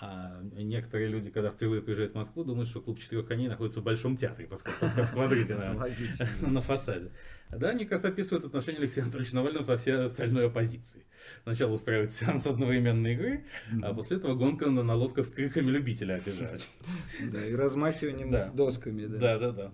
А некоторые люди, когда впервые приезжают в Москву, думают, что клуб четырех коней находится в Большом театре, поскольку квадрига на, фасаде. Да, они как раз описывают отношения Алексея Анатольевича Навального со всей остальной оппозицией. Сначала устраивают сеанс одновременной игры, а после этого гонка на, на лодках с криками любителя обижать. Да, и размахиванием досками. Да. Да, да.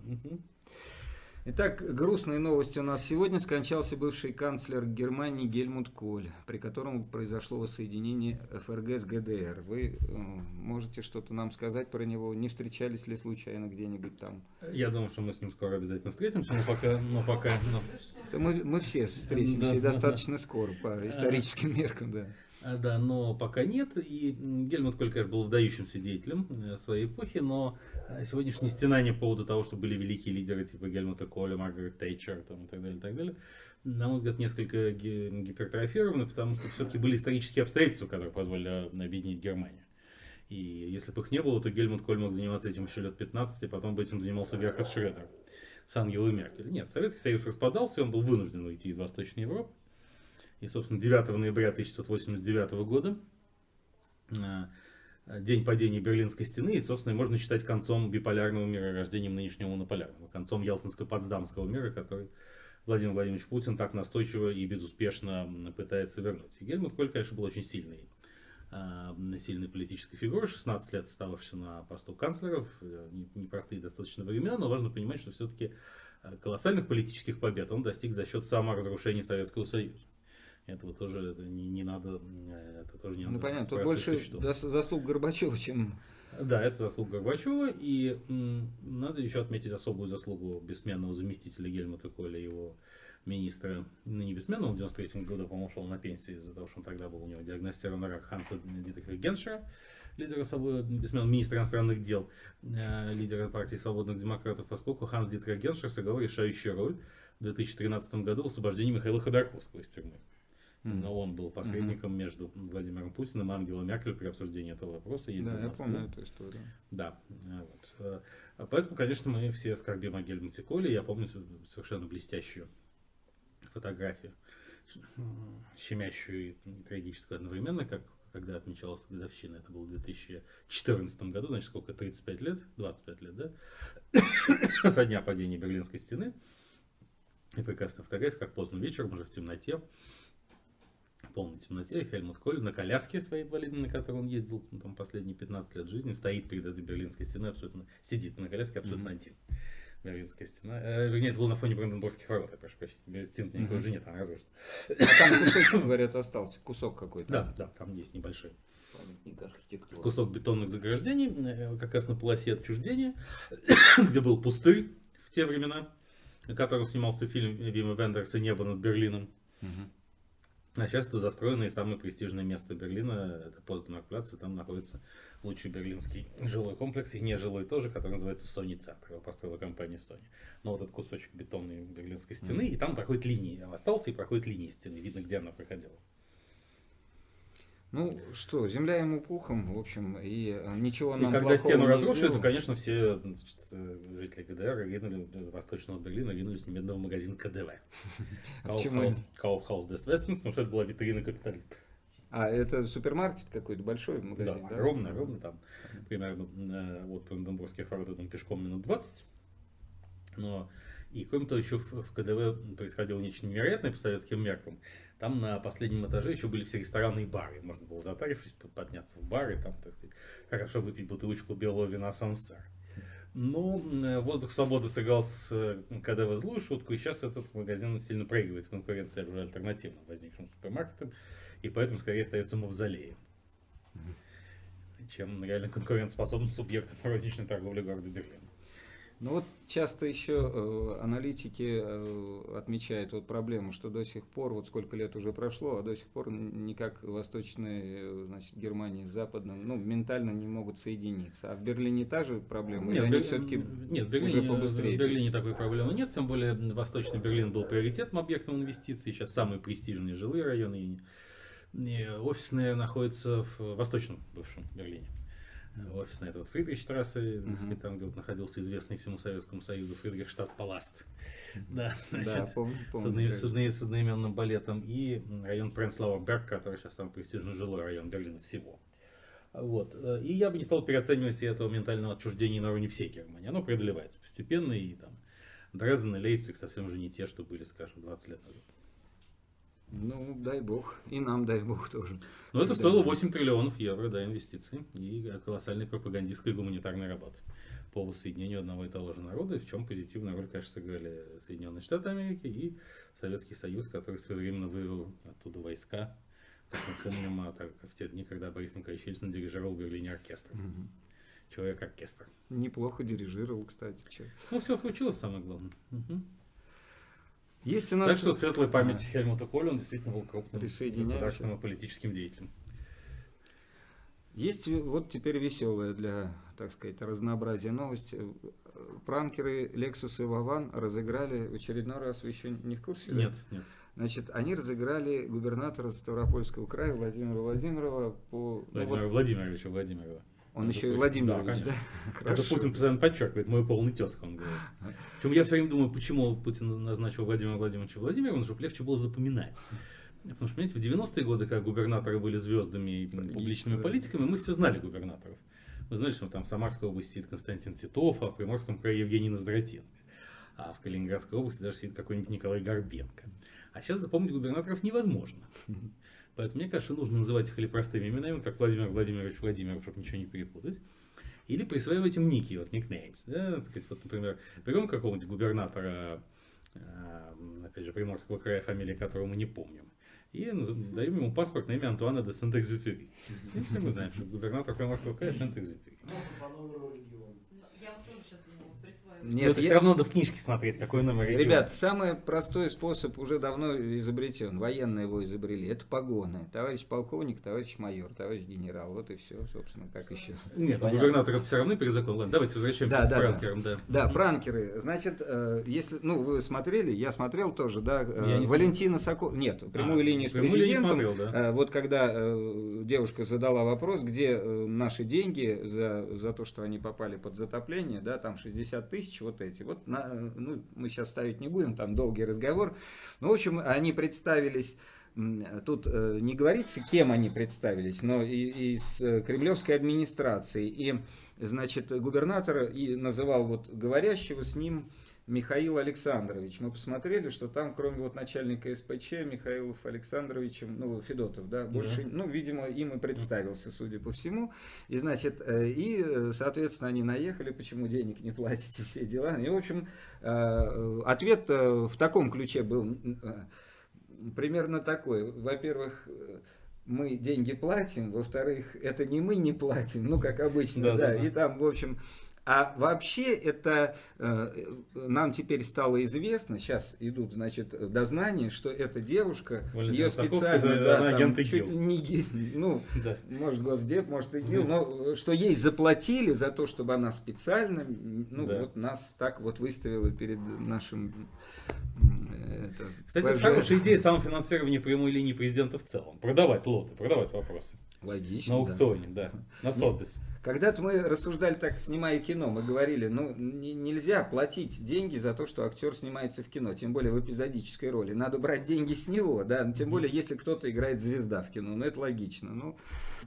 Итак, грустные новости у нас сегодня. Скончался бывший канцлер Германии Гельмут Коль, при котором произошло воссоединение ФРГ с ГДР. Вы э, можете что-то нам сказать про него? Не встречались ли случайно где-нибудь там? Я думаю, что мы с ним скоро обязательно встретимся, но пока, но пока, но- мы, мы все встретимся Да, и да, достаточно скоро по историческим меркам, да. А, Да, но пока нет. И Гельмут Коль, конечно, был выдающимся деятелем э, своей эпохи, но э, сегодняшние стенания по поводу того, что были великие лидеры типа Гельмута Коля, Маргарет Тейчер там, и так далее, и так далее, на мой взгляд, несколько ги- гипертрофированы, потому что все-таки были исторические обстоятельства, которые позволили объединить Германию. И если бы их не было, то Гельмут Коль мог заниматься этим еще лет 15, и потом бы этим занимался Герхард Шредер с Ангелой Меркель. Нет, Советский Союз распадался, и он был вынужден уйти из Восточной Европы. И, собственно, 9 ноября 1989 года, э, день падения Берлинской стены, и, собственно, можно считать концом биполярного мира, рождением нынешнего монополярного, концом Ялтинско-Потсдамского мира, который Владимир Владимирович Путин так настойчиво и безуспешно пытается вернуть. И Гельмут Коль, конечно, был очень сильный, э, сильной политической фигурой, 16 лет остававшийся на посту канцлеров, не- непростые достаточно времена, но важно понимать, что все-таки колоссальных политических побед он достиг за счет саморазрушения Советского Союза. Этого тоже не, не надо, э, это тоже не Ну надо понятно, тут больше заслуг Горбачева, чем... Да, это заслуга Горбачева, и надо еще отметить особую заслугу бессменного заместителя Гельмута Коля, его министра, ну не бессменного, в 93 году, по-моему, ушел на пенсию из-за того, что он тогда был у него диагностирован рак Ханса Дитриха Геншера, лидера бессменного министра иностранных дел, э, лидера партии свободных демократов, поскольку Ханс Дитрих Геншер сыграл решающую роль в 2013 году в освобождении Михаила Ходорковского из тюрьмы. Но он был посредником между Владимиром Путиным и Ангелой Меркель при обсуждении этого вопроса. Да, я помню эту историю. Да, э, вот. Э, Поэтому, конечно, мы все скорбим о Гельмуте Коле. Я помню совершенно блестящую фотографию, щемящую и трагическую одновременно, как когда отмечалась годовщина. Это было в 2014 году, значит, сколько, 35 лет, 25 лет, да? Со дня падения Берлинской стены. И прекрасная фотография, как поздно вечером, уже в темноте. В полной темноте, Хельмут Коль на коляске своей инвалидной, на которой он ездил ну, там, последние 15 лет жизни, стоит перед этой берлинской стеной, абсолютно сидит на коляске абсолютно один. Берлинская стена. Э, вернее, это было на фоне Бранденбургских ворот, я прошу прощения. Стен никакой уже нет, она разрушена. Там кусочек, говорят, остался, кусок какой-то. Да, да, там есть небольшой архитектуры. кусок бетонных заграждений, э, как раз на полосе отчуждения, где был пустырь в те времена, на котором снимался фильм Вима Вендерса «Небо над Берлином». Мгм. А сейчас это застроенное и самое престижное место Берлина, это Постденмарк и там находится лучший берлинский жилой комплекс, и нежилой тоже, который называется Sony Центр, его построила компания Sony. Но вот этот кусочек бетонной берлинской стены, и там проходит линии, остался и проходит линии стены, видно, где она проходила. Ну что, земля ему пухом, в общем, и э, ничего И нам когда плохого стену разрушили, то, конечно, все значит, э, жители ГДР ринули, э, Восточного Берлина ринулись немедленно в магазин КДВ. А? Kaufhaus des Westens, потому что это была витрина капитализма. А это супермаркет какой-то большой магазин, Да, да? огромный, огромный там. Примерно э, от Бранденбургских ворот там пешком минут 20. Но и кроме того, еще в, в КДВ происходило нечто невероятное по советским меркам. Там на последнем этаже еще были все рестораны и бары. Можно было затарившись, под- подняться в бары, там, так сказать, хорошо выпить бутылочку белого вина Сансар. Но э, воздух свободы сыграл с э, КДВ злую шутку, и сейчас этот магазин сильно проигрывает в конкуренции уже альтернативным возникшим супермаркетам, и поэтому скорее остается мавзолеем, чем реально конкурентоспособным субъектом розничной торговли города Берлина. Ну вот часто еще э, аналитики э, отмечают вот проблему, что до сих пор, вот сколько лет уже прошло, а до сих пор никак восточная э, значит, Германия с западным, ну, ментально не могут соединиться. А в Берлине та же проблема? Они Бер- все-таки нет, в уже Берлине, побыстрее? в Берлине такой проблемы нет, тем более Восточный Берлин был приоритетным объектом инвестиций, сейчас самые престижные жилые районы, и, и офисные находятся в Восточном бывшем Берлине. Офисная это вот Фридрихштрассе, сказать, там, где вот находился известный всему Советскому Союзу Фридрихштадт Паласт. Да, Да, значит, помню, с, помню, одно- с одно- с одноименным балетом, и район Пренслауэр Берг, который сейчас самый престижный жилой район Берлина всего. Вот. И я бы не стал переоценивать этого ментального отчуждения на уровне всей Германии. Оно преодолевается постепенно, и там Дрезден и Лейпциг совсем уже не те, что были, скажем, 20 лет назад. Ну, дай бог. И нам дай бог тоже. Но это стоило 8 триллионов евро, да, инвестиций и колоссальной пропагандистской гуманитарной работы по воссоединению одного и того же народа, в чем позитивную роль, конечно, сыграли Соединенные Штаты Америки и Советский Союз, который своевременно вывел оттуда войска. Как мы помним, а так, в те дни, когда Борис Николаевич Ельцин дирижировал в Берлине оркестр. Человек-оркестр. Неплохо дирижировал, кстати. чё. Ну, все случилось, самое главное. Мгм. Есть у нас... Так что светлая память Хельмута Коля, он действительно был крупным государственным и политическим деятелем. Есть вот теперь веселая для, так сказать, разнообразия новость. Пранкеры Lexus и Вован разыграли в очередной раз, вы еще не в курсе? да? Нет, нет. Значит, они разыграли губернатора Ставропольского края Владимира Владимирова по... ну, Владимира вот Владимировича Владимирова. Он Между еще и прочим. Владимирович, Да, да? Это. Путин постоянно подчеркивает, мой полный тезка, он говорит. Причем я все время думаю, почему Путин назначил Владимира Владимировича Владимировым, чтобы легче было запоминать. Потому что, понимаете, в 90-е годы, когда губернаторы были звездами и публичными политиками, мы все знали губернаторов. Мы знали, что там в Самарской области сидит Константин Титов, а в Приморском крае Евгений Ноздратенко. А в Калининградской области даже сидит какой-нибудь Николай Горбенко. А сейчас запомнить губернаторов невозможно. Поэтому мне кажется, нужно называть их или простыми именами, как Владимир Владимирович Владимиров, чтобы ничего не перепутать. Или присваивать им ники, вот никнеймс. Да, сказать, вот, например, берем какого-нибудь губернатора, э, опять же, Приморского края, фамилии которого мы не помним, и даем ему паспорт на имя Антуана де Сент-Экзюпери. Все мы знаем, что губернатор Приморского края Сент-Экзюпери. По номеру региона. Я вот тоже сейчас думала, присваивать. Но Нет, это я- все равно надо в книжке смотреть, какой номер региона. Ребят, самый простой способ уже давно изобретен. Военные его изобрели. Это погоны. Товарищ полковник, товарищ майор, товарищ генерал. Вот и все, собственно, как еще. Нет, ну, Понятно. губернатор это все равно перед законом. Ладно, давайте возвращаемся Да, к да, да. пранкерам, да. Да, пранкеры. Значит, э, если, ну, вы смотрели, я смотрел тоже, да, э, Я Валентина Сокол... Нет, прямую А, линию с прямую линию президентом. смотрел, да. Э, Вот когда девушка задала вопрос, где наши деньги за, за то, что они попали под затопление, да, там 60 тысяч, вот эти. Вот, на, ну, мы сейчас ставить не будем, там долгий разговор. Ну, в общем, они представились Тут э, не говорится, кем они представились, но из э, кремлевской администрации. И, значит, губернатор и называл вот говорящего с ним, Михаил Александрович. Мы посмотрели, что там, кроме вот начальника СПЧ, Михаилов Александровичем, ну, Федотов, да, больше, ну, видимо, им и представился, судя по всему. И, значит, э, и, э, соответственно, они наехали, почему денег не платите, все дела. И, в общем, э, ответ в таком ключе был примерно такой. Во-первых, мы деньги платим, во-вторых, это не мы не платим, ну, как обычно, Да, да, да, да. и там, в общем, а вообще это э, нам теперь стало известно, сейчас идут, значит, дознания, что эта девушка, Валентина ее специально, она да, там, агент чуть не, ну, Да. может Госдеп, может ИГИЛ, но что ей заплатили за то, чтобы она специально, ну, Да. вот нас так вот выставила перед нашим это, Кстати, ПЖ. хорошая идея самофинансирования прямой линии президента в целом. Продавать лоты, продавать вопросы. Логично, На да. аукционе, да. На Сотбис. Когда-то мы рассуждали так, снимая кино, мы говорили, ну не- нельзя платить деньги за то, что актер снимается в кино, тем более в эпизодической роли. Надо брать деньги с него, да, тем более если кто-то играет звезда в кино, ну это логично, ну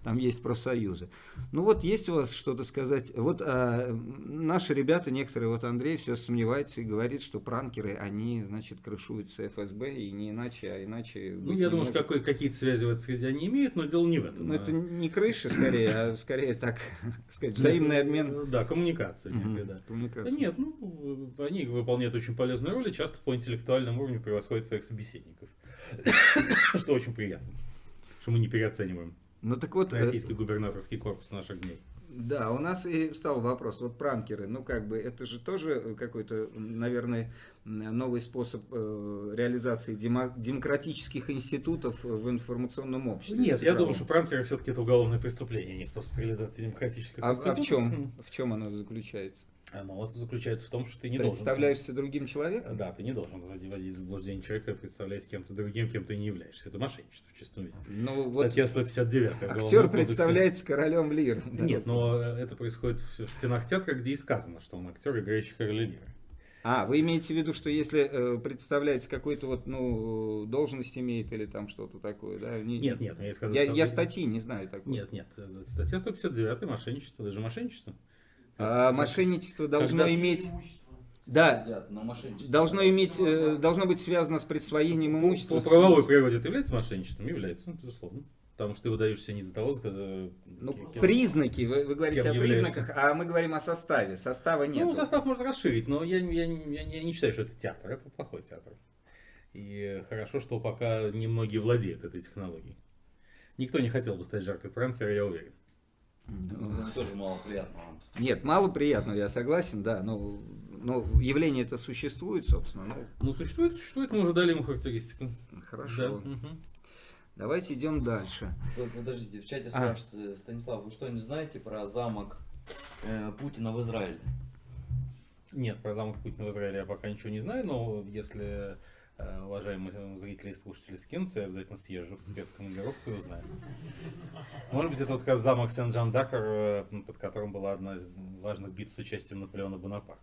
там есть профсоюзы. Ну вот есть у вас что-то сказать? Вот а, наши ребята, некоторые, вот Андрей все сомневается и говорит, что пранкеры, они, значит, крышуются ФСБ и не иначе, а иначе... Ну, я думаю, что может. какой, какие-то связи в этой среде они имеют, но дело не в этом. Ну, А- это не крыша, скорее, а скорее так, сказать, взаимный обмен Да, коммуникация Мгм, некая, да. Да коммуникацией. нет, ну, они выполняют очень полезную роль и часто по интеллектуальному уровню превосходят своих собеседников. Что очень приятно. Что мы не переоцениваем Ну так вот, э, российский губернаторский корпус наших дней. да, у нас и встал вопрос, вот пранкеры, ну как бы это же тоже какой-то, наверное, новый способ э, реализации демо- демократических институтов в информационном обществе. Нет, я думаю, что пранкеры все-таки это уголовное преступление, не способ реализации демократических А, а в институтов. чем? В чем оно заключается? Оно заключается в том, что ты не Представляешься другим должен... человеком? Да, ты не должен вводить в заблуждение человека, представляясь кем-то другим, кем ты не являешься. Это мошенничество в чистом виде. Ну вот Статья 159 Уголовного актер представляется королем лир. да. Нет, но это происходит в стенах театра, где и сказано, что он актер, играющий короля лиры. А, вы имеете в виду, что если э, представляется какой-то вот, ну, должность имеет или там что-то такое, да? Не- Нет, нет, я сказал, Я, я статьи не знаю такой. Нет, нет, это статья 159 мошенничество, даже мошенничество. А мошенничество должно Когда- иметь... Да, должно иметь, э, должно быть связано с присвоением имущества. По с- правовой природе это является мошенничеством? Является, безусловно. Потому что ты выдаешься не за того, за- Ну, кем- признаки, вы, вы говорите о являешься? признаках, а мы говорим о составе. Состава нет. Ну, состав можно расширить, но я, я, я, я не считаю, что это театр. Это плохой театр. И хорошо, что пока немногие владеют этой технологией. Никто не хотел бы стать жертвой пранкера, я уверен. Тоже мало приятного. Нет, мало приятного, я согласен, да. Но, но явление это существует, собственно. Ну, Ну, существует, существует, мы уже дали ему характеристику. хорошо. Да. Давайте идем дальше. Подождите, в чате А. спрашивают, э, Станислав, вы что-нибудь знаете про замок э, Путина в Израиле? Нет, про замок Путина в Израиле я пока ничего не знаю, но если уважаемые зрители и слушатели скинутся, я обязательно съезжу в спецкомандировку и узнаю. Может быть, это вот как раз замок Сен-Жан-Дакар, э, под которым была одна из важных битв с участием Наполеона Бонапарта.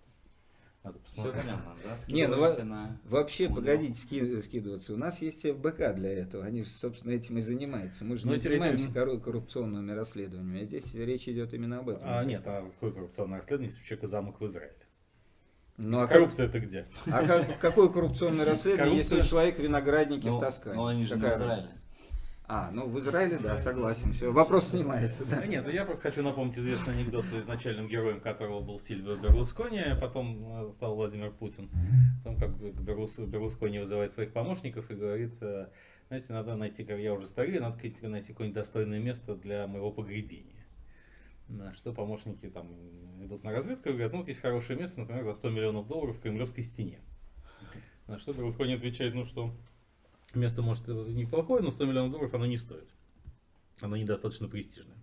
Надо Все посмотреть. понятно, да? Не, ну во- на... Вообще, Ну, погодите ски- скидываться. У нас есть ФБК для этого. Они же, собственно, этим и занимаются. Мы же Ну, не занимаемся эти- кору- коррупционными расследованиями. А здесь речь идет именно об этом. А нет, а какое коррупционное расследование, если у человека замок в Израиле? Ну, а, Коррупция это где? а как- какое коррупционное расследование, если Коррупция- человека виноградники Ну, в Тоскане? ну, они же не в Какая Израиле. А, ну в Израиле, да, согласен. Все, вопрос снимается, да. Нет, я просто хочу напомнить известный анекдот, изначальным героем которого был Сильвио Берлускони, а потом э, стал Владимир Путин. Потом как Берлускони вызывает своих помощников и говорит, э, знаете, надо найти, как я уже старый, надо найти какое-нибудь достойное место для моего погребения. На что помощники там идут на разведку и говорят, ну вот есть хорошее место, например, за 100 миллионов долларов в Кремлевской стене. На что Берлускони отвечает, ну что, место может неплохое, но 100 миллионов долларов оно не стоит. Оно недостаточно престижное.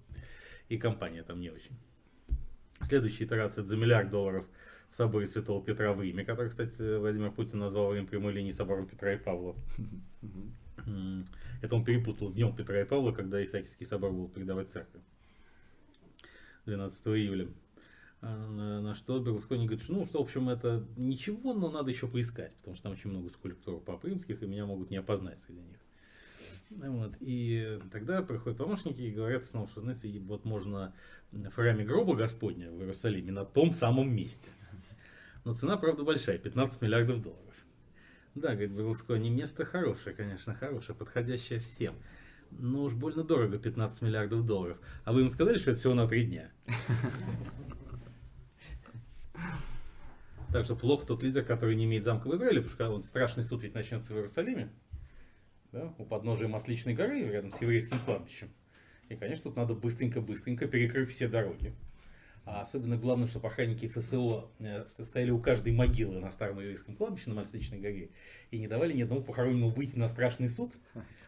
И компания там не очень. Следующая итерация это за миллиард долларов в соборе Святого Петра в Риме, который, кстати, Владимир Путин назвал время прямой линии собором Петра и Павла. Это он перепутал с днем Петра и Павла, когда Исаакиевский собор был передавать церкви. 12 июля. А На, что Берлускони говорит, что, ну, что, в общем, это ничего, но надо еще поискать, потому что там очень много скульптур пап римских, и меня могут не опознать среди них. Вот. И тогда приходят помощники и говорят снова, что, знаете, вот можно в храме гроба Господня в Иерусалиме на том самом месте. Но цена, правда, большая, 15 миллиардов долларов. Да, говорит Берлускони, место хорошее, конечно, хорошее, подходящее всем. Но уж больно дорого, 15 миллиардов долларов. А вы им сказали, что это всего на три дня? Так что плохо тот лидер, который не имеет замка в Израиле, потому что он страшный суд ведь начнется в Иерусалиме, да, у подножия Масличной горы, рядом с еврейским кладбищем. И, конечно, тут надо быстренько-быстренько перекрыть все дороги. А особенно главное, что охранники ФСО э, стояли у каждой могилы на старом еврейском кладбище на Масличной горе и не давали ни одному похороненному выйти на страшный суд.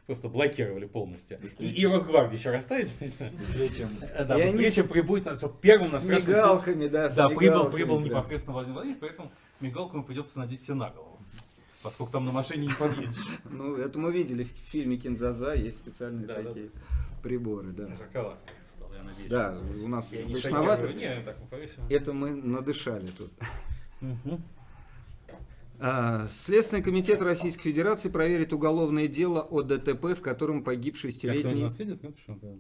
Просто блокировали полностью. И, и Росгвардию еще расставить. Быстрее, чем... Да, И быстрее, чем прибудет, чтобы первым на страшный суд. мигалками, да, Да, прибыл, прибыл непосредственно Владимир Владимирович, поэтому мигалку ему придется надеть себе на голову. Поскольку там на машине не подъедешь. Ну, это мы видели в фильме Кинзаза, есть специальные такие приборы, да. Я надеюсь. Да, у нас повесим. Это мы надышали тут. А, Следственный комитет Российской Федерации проверит уголовное дело о ДТП, в котором погиб шестилетний, видит?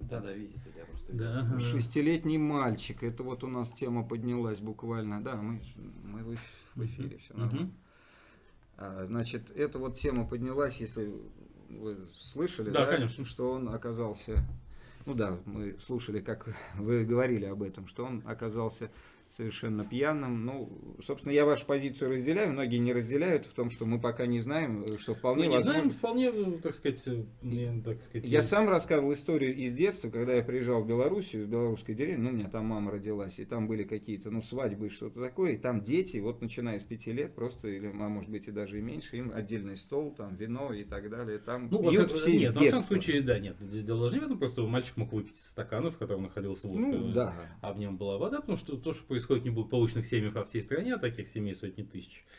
Да, да, видите, я просто Да, шестилетний мальчик. Это вот у нас тема поднялась буквально. Да, мы, мы в эф- в эфире, все нормально. А, Значит, эта вот тема поднялась, если вы слышали, Да, да, конечно. что он оказался, ну да, мы слушали, как вы говорили об этом, что он оказался совершенно пьяным. Ну, собственно, я вашу позицию разделяю, многие не разделяют в том, что мы пока не знаем, что Мы вполне не возможно. знаем, вполне, э, так сказать, э, не, так сказать... Я э, сам рассказывал историю из детства, когда я приезжал в Белоруссию, в белорусской деревне, ну, у меня там мама родилась, и там были какие-то, ну, свадьбы и что-то такое, и там дети, вот начиная с пяти лет, просто, или, а может быть, и даже и меньше, им отдельный стол, там, вино и так далее, там Ну, пьют все нет, всяком детства. случае, да, нет, дело даже не в этом, просто мальчик мог выпить из стакана, в котором находился водка, Ну, да. а в нем была вода, потому что то, что происходит не благополучных семьях по всей стране, а таких семей сотни тысяч, а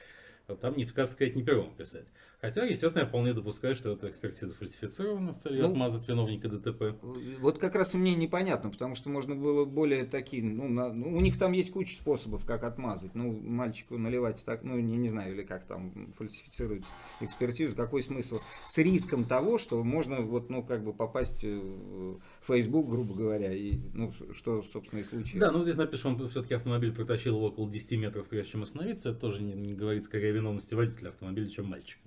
там не сказать, сказать, не первым писать. Хотя, естественно, я вполне допускаю, что эта экспертиза фальсифицирована с целью Ну, отмазать виновника ДТП. Вот как раз мне непонятно, потому что можно было более такие, ну, на- ну, у них там есть куча способов, как отмазать. Ну, мальчику наливать так, ну, не, не знаю, или как там фальсифицировать экспертизу, какой смысл? С риском того, что можно вот, ну, как бы попасть в Facebook, грубо говоря, и, ну, что, собственно, и случилось. Да, ну здесь напишем, он все-таки автомобиль протащил его около 10 метров, прежде чем остановиться. Это тоже не, не говорит скорее виновности водителя автомобиля, чем мальчика.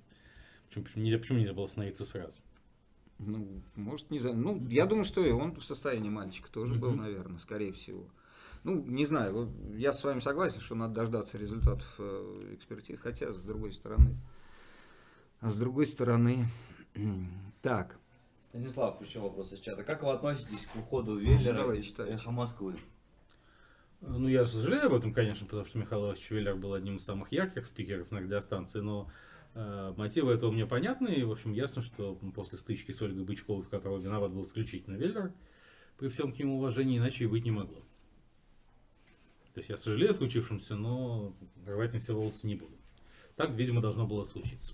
Почему, почему нельзя, почему нельзя было остановиться сразу? Ну, может, не знаю. Ну, я думаю, что и он в состоянии мальчика тоже был, наверное, скорее всего. Ну, не знаю, вот я с вами согласен, что надо дождаться результатов э, экспертиз, хотя, с другой стороны, а с другой стороны, так, Станислав еще вопрос из чата. Как вы относитесь к уходу Веллера Давай, из читайте. «Эхо Москвы»? Ну, я сожалею об этом, конечно, потому что Михаил Иванович Веллер был одним из самых ярких спикеров на радиостанции, но э, мотивы этого мне понятны, и, в общем, ясно, что после стычки с Ольгой Бычковой, в которой виноват был исключительно Веллер, при всем к нему уважении иначе и быть не могло. То есть я сожалею о случившемся, но рвать на себе волосы не буду. Так, видимо, должно было случиться.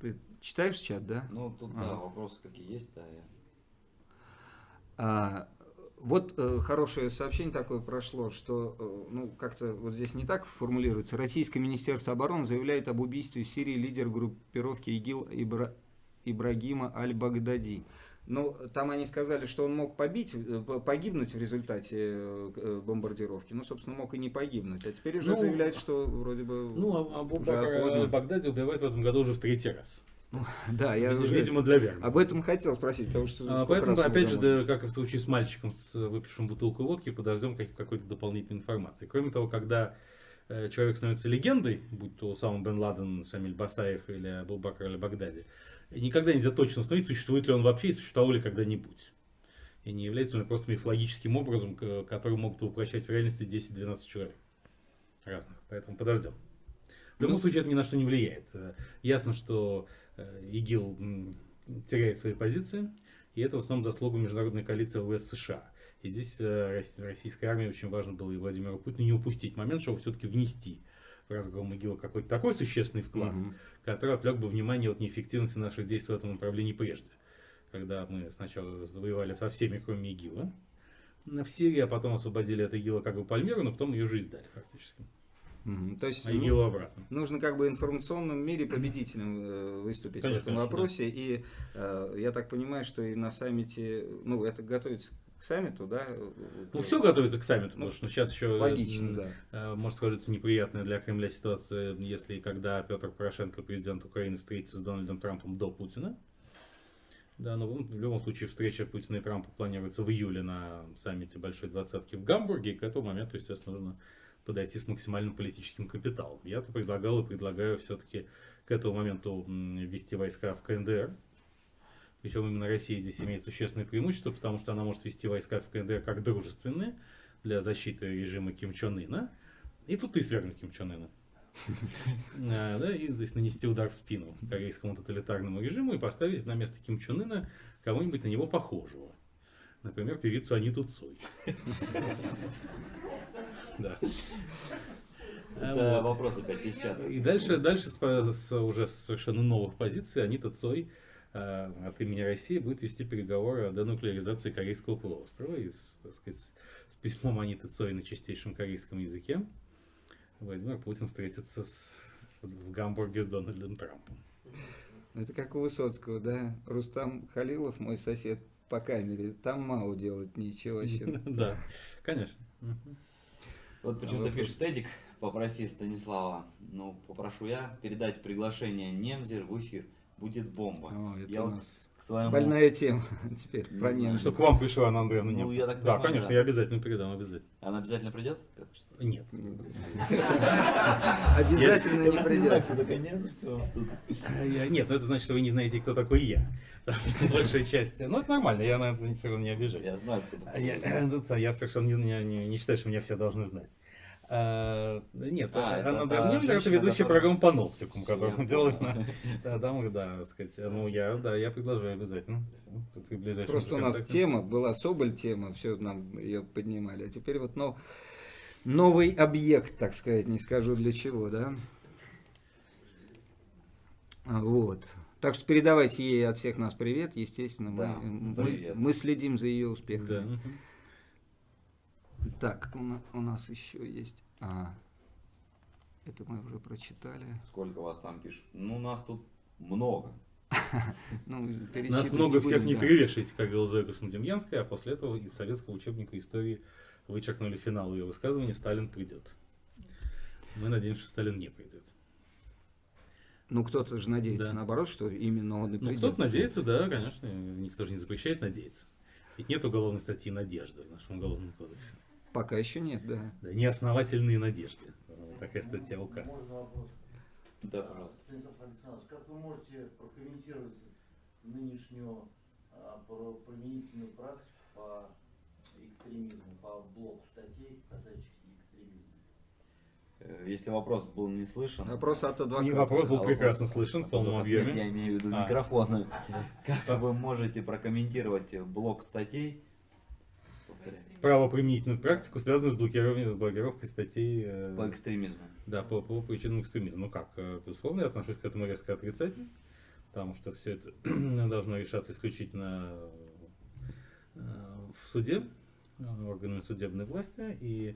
ты читаешь чат, да? Ну, тут, Ага. да, вопросы какие есть, да. я- А, вот э, хорошее сообщение такое прошло, что э, ну как-то вот здесь не так формулируется. Российское министерство обороны заявляет об убийстве в Сирии лидера группировки ИГИЛ Ибра- Ибрагима Аль-Багдади. Ну, там они сказали, что он мог побить, э, погибнуть в результате э, э, бомбардировки. Ну, собственно, мог и не погибнуть. А теперь уже Ну, заявляют, что вроде бы... Ну, а опознан. Багдади убивают в этом году уже в третий раз. Да, я Видимо, уже видимо, для верности. об этом хотел спросить, потому что... А, Поэтому, опять же, да, как и в случае с мальчиком, с э, выпившим бутылку водки, подождем как- какой-то дополнительной информации. Кроме того, когда э, человек становится легендой, будь то сам Бен Ладен, Шамиль Басаев или Абу Бакр или Багдади, никогда нельзя точно установить, существует ли он вообще и существовал ли когда-нибудь. И не является он просто мифологическим образом, который могут воплощать в реальности 10-12 человек разных. Поэтому подождем. В любом Ну, случае, это ни на что не влияет. Э, Ясно, что ИГИЛ м, теряет свои позиции, и это в основном заслуга международной коалиции ВС США. И здесь э, рос- российской армии очень важно было и Владимиру Путину не упустить момент, чтобы все-таки внести в разгром ИГИЛа какой-то такой существенный вклад, Мгм. который отвлек бы внимание от неэффективности наших действий в этом направлении прежде. Когда мы сначала завоевали со всеми, кроме ИГИЛа, в Сирии, а потом освободили от ИГИЛа как бы Пальмиру, но потом ее жизнь сдали фактически. Мгм. То есть А ну, обратно. Нужно как бы в информационном мире победителем э, выступить Конечно, в этом вопросе. И э, я так понимаю, что и на саммите, ну, это готовится к саммиту, да? Ну, все готовится к саммиту, Ну, потому что сейчас еще Логично, да. э, может сложиться неприятная для Кремля ситуация, если когда Петр Порошенко, президент Украины, встретится с Дональдом Трампом до Путина. Да, но в любом случае встреча Путина и Трампа планируется в июле на саммите Большой Двадцатки в Гамбурге, и к этому моменту, естественно, нужно подойти с максимальным политическим капиталом. Я-то предлагал и предлагаю все-таки к этому моменту ввести войска в КНДР. Причем именно Россия здесь имеет существенное преимущество, потому что она может вести войска в КНДР как дружественные для защиты режима Ким Чен Ына. И тут ты свергнуть Ким Чен Ына. А, да, и здесь нанести удар в спину корейскому тоталитарному режиму и поставить на место Ким Чен Ына кого-нибудь на него похожего. Например, певицу Аниту Цой. Да. А, Это вот. вопрос опять из чата. И дальше, дальше с, с уже с совершенно новых позиций Анита Цой э, от имени России будет вести переговоры о денуклеаризации Корейского полуострова. И, с, так сказать, с письмом Аниты Цой на чистейшем корейском языке Владимир Путин встретится с, в Гамбурге с Дональдом Трампом. Это как у Высоцкого, да? Рустам Халилов, мой сосед по камере, там Мау делать нечего вообще. Да, конечно. Вот почему-то Вопрос. пишет Эдик, попроси Станислава, ну, попрошу я передать приглашение Немзер в эфир. Будет бомба. О, это Я у вот нас к своему... больная тема теперь Не про знаю. немцев. Чтобы к вам пришла Анна Андреевна Ну, Немцева. я так Да, понимаю, конечно, да. я обязательно передам, обязательно. Она обязательно придет? Как? Нет. Обязательно не придет. А, Нет, ну это значит, что вы не знаете, кто такой я. Большая часть... Ну, это нормально, я на это совершенно не обижаюсь. Я знаю, кто А такой. Я, э, ну, я совершенно не, не- не- считаю, что меня все должны знать. А, нет, А, это Анна та Андреевна Немзер, это ведущая которая- программу по нопсикум, которую мы делаем на... Да, там, да, так сказать, ну, я, да, я предложаю обязательно. Просто у нас тема была Соболь тема, все нам ее поднимали. А теперь вот но, новый объект, так сказать, не скажу для чего, да? А, Вот. Так что передавайте ей от всех нас привет, естественно, Да, мы, мы, привет. мы следим за ее Да. успехами. мгм. Так, у, у нас еще есть. А, это мы уже прочитали. Сколько вас там пишут? Ну, нас тут много. Ну, Нас много не всех не да. перевешивайте, как говорила Зоя Космодемьянская, а после этого из советского учебника истории вычеркнули финал ее высказывания «Сталин придет». Мы надеемся, что Сталин не придет. Ну, кто-то же надеется, Да. наоборот, что именно он и Ну, кто-то надеется, да, конечно. Никто же не запрещает надеяться. Ведь нет уголовной статьи «Надежда» в нашем уголовном кодексе. Пока еще нет, да. Да, неосновательные надежды. Такая статья УК. Можно вопрос? Да, пожалуйста. Станислав Александрович, как вы можете прокомментировать нынешнюю а, применительную практику по экстремизму, по блоку статей, касающихся Если вопрос был не слышен... Вопрос от адвоката. И вопрос был А прекрасно слышен в полном объеме. Нет, Я имею в виду А. микрофон. Как вы можете прокомментировать блок статей? Повторяю. Правоприменительную практику, связанную с блокированием, с блокировкой статей э, По экстремизму. Да, по, по причинам экстремизма. Ну как, э, безусловно, я отношусь к этому резко отрицательно, потому что все это должно решаться исключительно э, в суде, э, органами судебной власти, и э,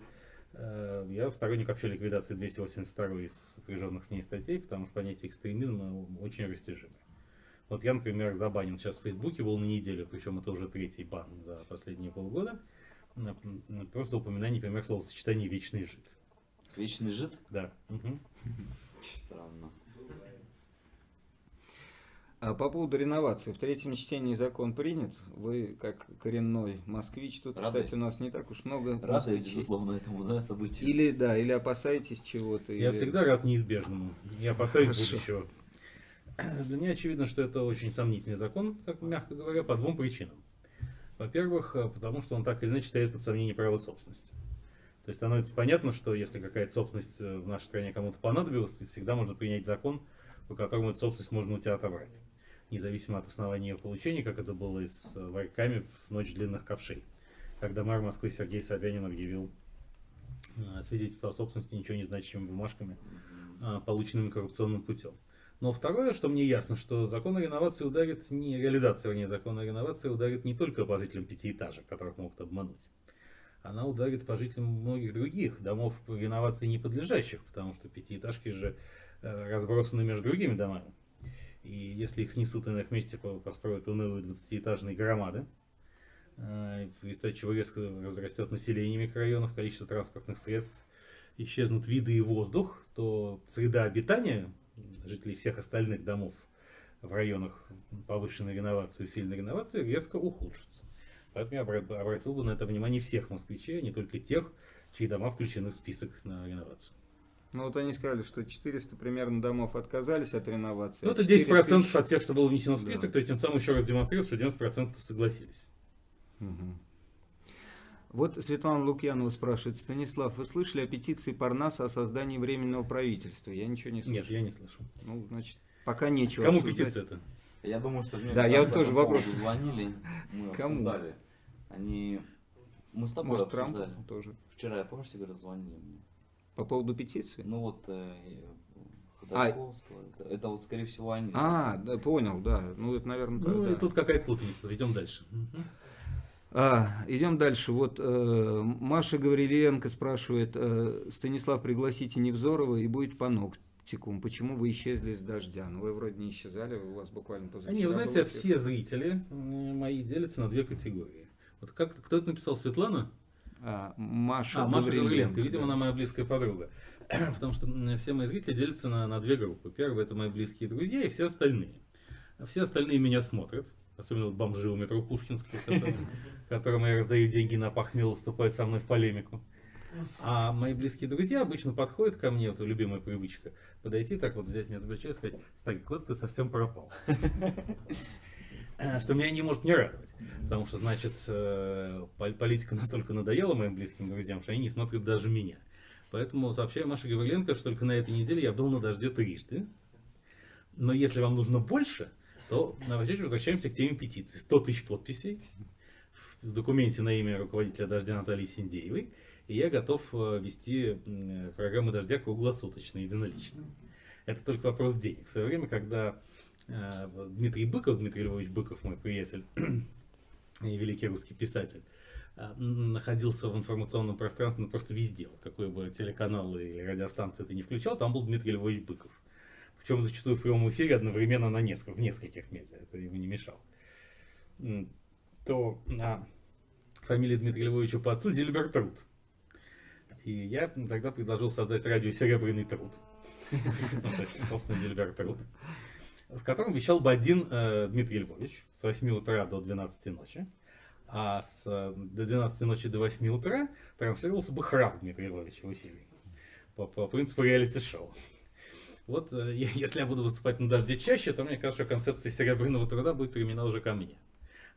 я сторонник вообще ликвидации 282 из сопряженных с ней статей, потому что понятие экстремизма очень растяжимое. Вот я, например, забанен сейчас в Фейсбуке был на неделю, причем это уже третий бан за последние полгода, просто упоминание, например, словосочетания «вечный жид». Вечный жид? Да. мгм. Странно. А по поводу реновации. В третьем чтении закон принят. Вы, как коренной москвич, тут, Рады? кстати, у нас не так уж много Рады, москвичей. безусловно, этому да, событию. Или, да, или опасаетесь чего-то. Я или- всегда рад неизбежному. Я опасаюсь Хорошо. будущего. Для меня очевидно, что это очень сомнительный закон, как мягко говоря, по двум причинам. Во-первых, потому что он так или иначе ставит под сомнение право собственности. То есть становится понятно, что если какая-то собственность э, в нашей стране кому-то понадобилась, всегда можно принять закон, по которому эту собственность можно у тебя отобрать. Независимо от основания ее получения, как это было и с э, варьками в ночь длинных ковшей. Когда мэр Москвы Сергей Собянин объявил э, свидетельство о собственности ничего не значащими бумажками, а, полученными коррупционным путем. Но второе, что мне ясно, что закон о реновации ударит не реализация, вернее, закона о реновации ударит не только по жителям пятиэтажек, которых могут обмануть. Она ударит по жителям многих других домов реновации не подлежащих, потому что пятиэтажки же э, разбросаны между другими домами. И если их снесут и на их месте по- построят унылые 20-этажные громады, э, из-за чего резко возрастет население микрорайонов, количество транспортных средств, исчезнут виды и воздух, то среда обитания жителей всех остальных домов в районах повышенной реновации, усиленной реновации резко ухудшится. Поэтому я обра- обратил бы на это внимание всех москвичей, а не только тех, чьи дома включены в список на реновацию. Ну вот они сказали, что 400 примерно домов отказались от реновации. Ну, а это 4 10% тысячи- от тех, что было внесено в Да. список, то есть тем самым еще раз демонстрирует, что 90% согласились. Мгм. Вот Светлана Лукьянова спрашивает, Станислав, вы слышали о петиции Парнаса о создании временного правительства? Я ничего не слышал. Нет, я не слышал. Ну, значит, пока нечего Кому петиция-то? Я думаю, что мне Да, я вот тоже вопрос. звонили, мы Кому? обсуждали. Они... Мы с тобой Может, Трамп обсуждали. тоже. Вчера, я помнишь, тебе говорил, звонили мне. По поводу петиции? Ну вот э, Ходорковского. Это, это вот, скорее всего, они. А, да, понял, да. Ну, это, наверное, Ну, да. и тут какая-то путаница. Идем дальше. А, идем дальше. Вот э, Маша Гавриленко спрашивает, э, Станислав, пригласите Невзорова и будет по ногтикум. Почему вы исчезли с дождя? Ну, вы вроде не исчезали, у вас буквально позавчера Не, вы знаете, все зрители мои делятся на две категории. Вот как кто это написал? Светлана? А, Маша, А, Маша Гавриленко. Видимо, она моя близкая подруга. Потому что все мои зрители делятся на, на две группы. Первые это мои близкие друзья и все остальные. Все остальные меня смотрят. Особенно вот бомжи у метро Пушкинского, которым, которым я раздаю деньги на похмел, вступают со мной в полемику. А мои близкие друзья обычно подходят ко мне, это любимая привычка, подойти так вот, взять меня за плечо и сказать, Старик, куда ты совсем пропал? Э, Что меня не может не радовать. Потому что, значит, э, пол- политика настолько надоела моим близким друзьям, что они не смотрят даже меня. Поэтому сообщаю Маше Гавриленко, что только на этой неделе я был на дожде трижды. Но если вам нужно больше, то давайте возвращаемся к теме петиции. 100 тысяч подписей в документе на имя руководителя «Дождя» Натальи Синдеевой. И я готов э, вести программу «Дождя» круглосуточно, единолично. Это только вопрос денег. В свое время, когда Дмитрий Быков, Дмитрий Львович Быков, мой приятель и великий русский писатель, э, находился в информационном пространстве ну, просто везде. Вот какой бы телеканал или радиостанцию ты не включал, там был Дмитрий Львович Быков. Причем зачастую в прямом эфире одновременно на нескольких, в нескольких медиа. Это ему не мешало. То а, фамилия Дмитрия Львовича по отцу Зильбер Труд. И я тогда предложил создать радио «Серебряный труд». Собственно, Зильбер Труд. В котором вещал бы один э, Дмитрий Львович с 8 утра до 12 ночи. А с, э, до 12 ночи до 8 утра транслировался бы храп Дмитрия Львовича в эфире. По, по принципу реалити-шоу. Вот э, если я буду выступать на дожде чаще, то мне кажется, что концепция серебряного труда будет применена уже ко мне.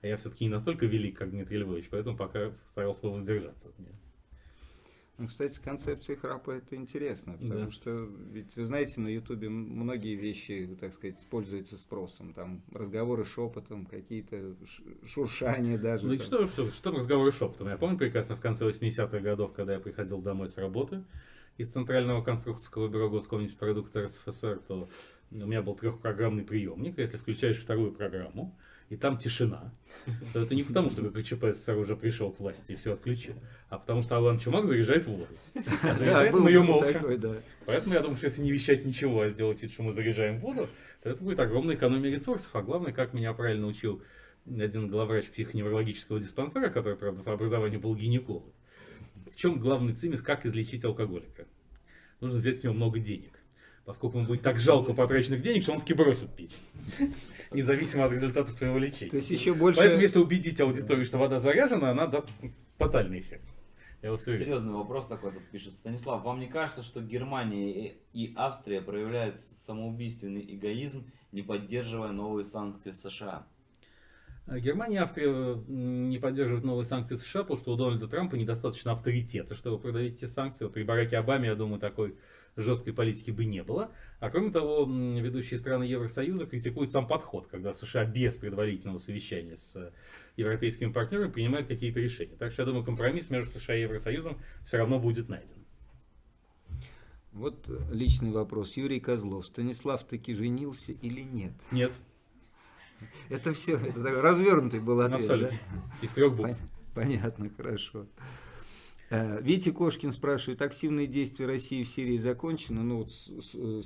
А я все-таки не настолько велик, как Дмитрий Львович, поэтому пока старался бы воздержаться от меня. Ну, кстати, с концепцией храпа это интересно, потому Да. что, ведь вы знаете, на Ютубе многие вещи, так сказать, пользуются спросом. Там разговоры шепотом, какие-то шуршания даже. Ну и что, что, что разговоры шепотом? Я помню прекрасно в конце 80-х годов, когда я приходил домой с работы из Центрального конструкторского бюро Госкомнеспродукта РСФСР, то у меня был трехпрограммный приемник. Если включаешь вторую программу, и там тишина, то это не потому, что ГКЧП СССР уже пришел к власти и все отключил, а потому что Алан Чумак заряжает воду. А заряжает он ее молча. Поэтому я думаю, что если не вещать ничего, а сделать вид, что мы заряжаем воду, то это будет огромная экономия ресурсов. А главное, как меня правильно учил один главврач психоневрологического диспансера, который, правда, по образованию был гинеколог. В чем главный цимис, как излечить алкоголика? Нужно взять с него много денег. Поскольку ему будет так жалко потраченных денег, что он таки бросит пить. Независимо от результатов твоего лечения. То есть еще больше... Поэтому, если убедить аудиторию, что вода заряжена, она даст тотальный эффект. Я. Серьезный вопрос такой тут пишет. Станислав, вам не кажется, что Германия и- Австрия проявляют самоубийственный эгоизм, не поддерживая новые санкции США? Германия и Австрия не поддерживают новые санкции США, потому что у Дональда Трампа недостаточно авторитета, чтобы продавить эти санкции. Вот при Бараке Обаме, я думаю, такой жесткой политики бы не было. А кроме того, ведущие страны Евросоюза критикуют сам подход, когда США без предварительного совещания с э, европейскими партнерами принимают какие-то решения. Так что я думаю, компромисс между США и Евросоюзом все равно будет найден. Вот э, личный вопрос. Юрий Козлов. Станислав таки женился или нет? Нет, Это все, это развернутый был ответ, абсолютно. да? Из трех букв. Пон- Понятно, хорошо. Э, Витя Кошкин спрашивает, активные действия России в Сирии закончены, ну, вот с,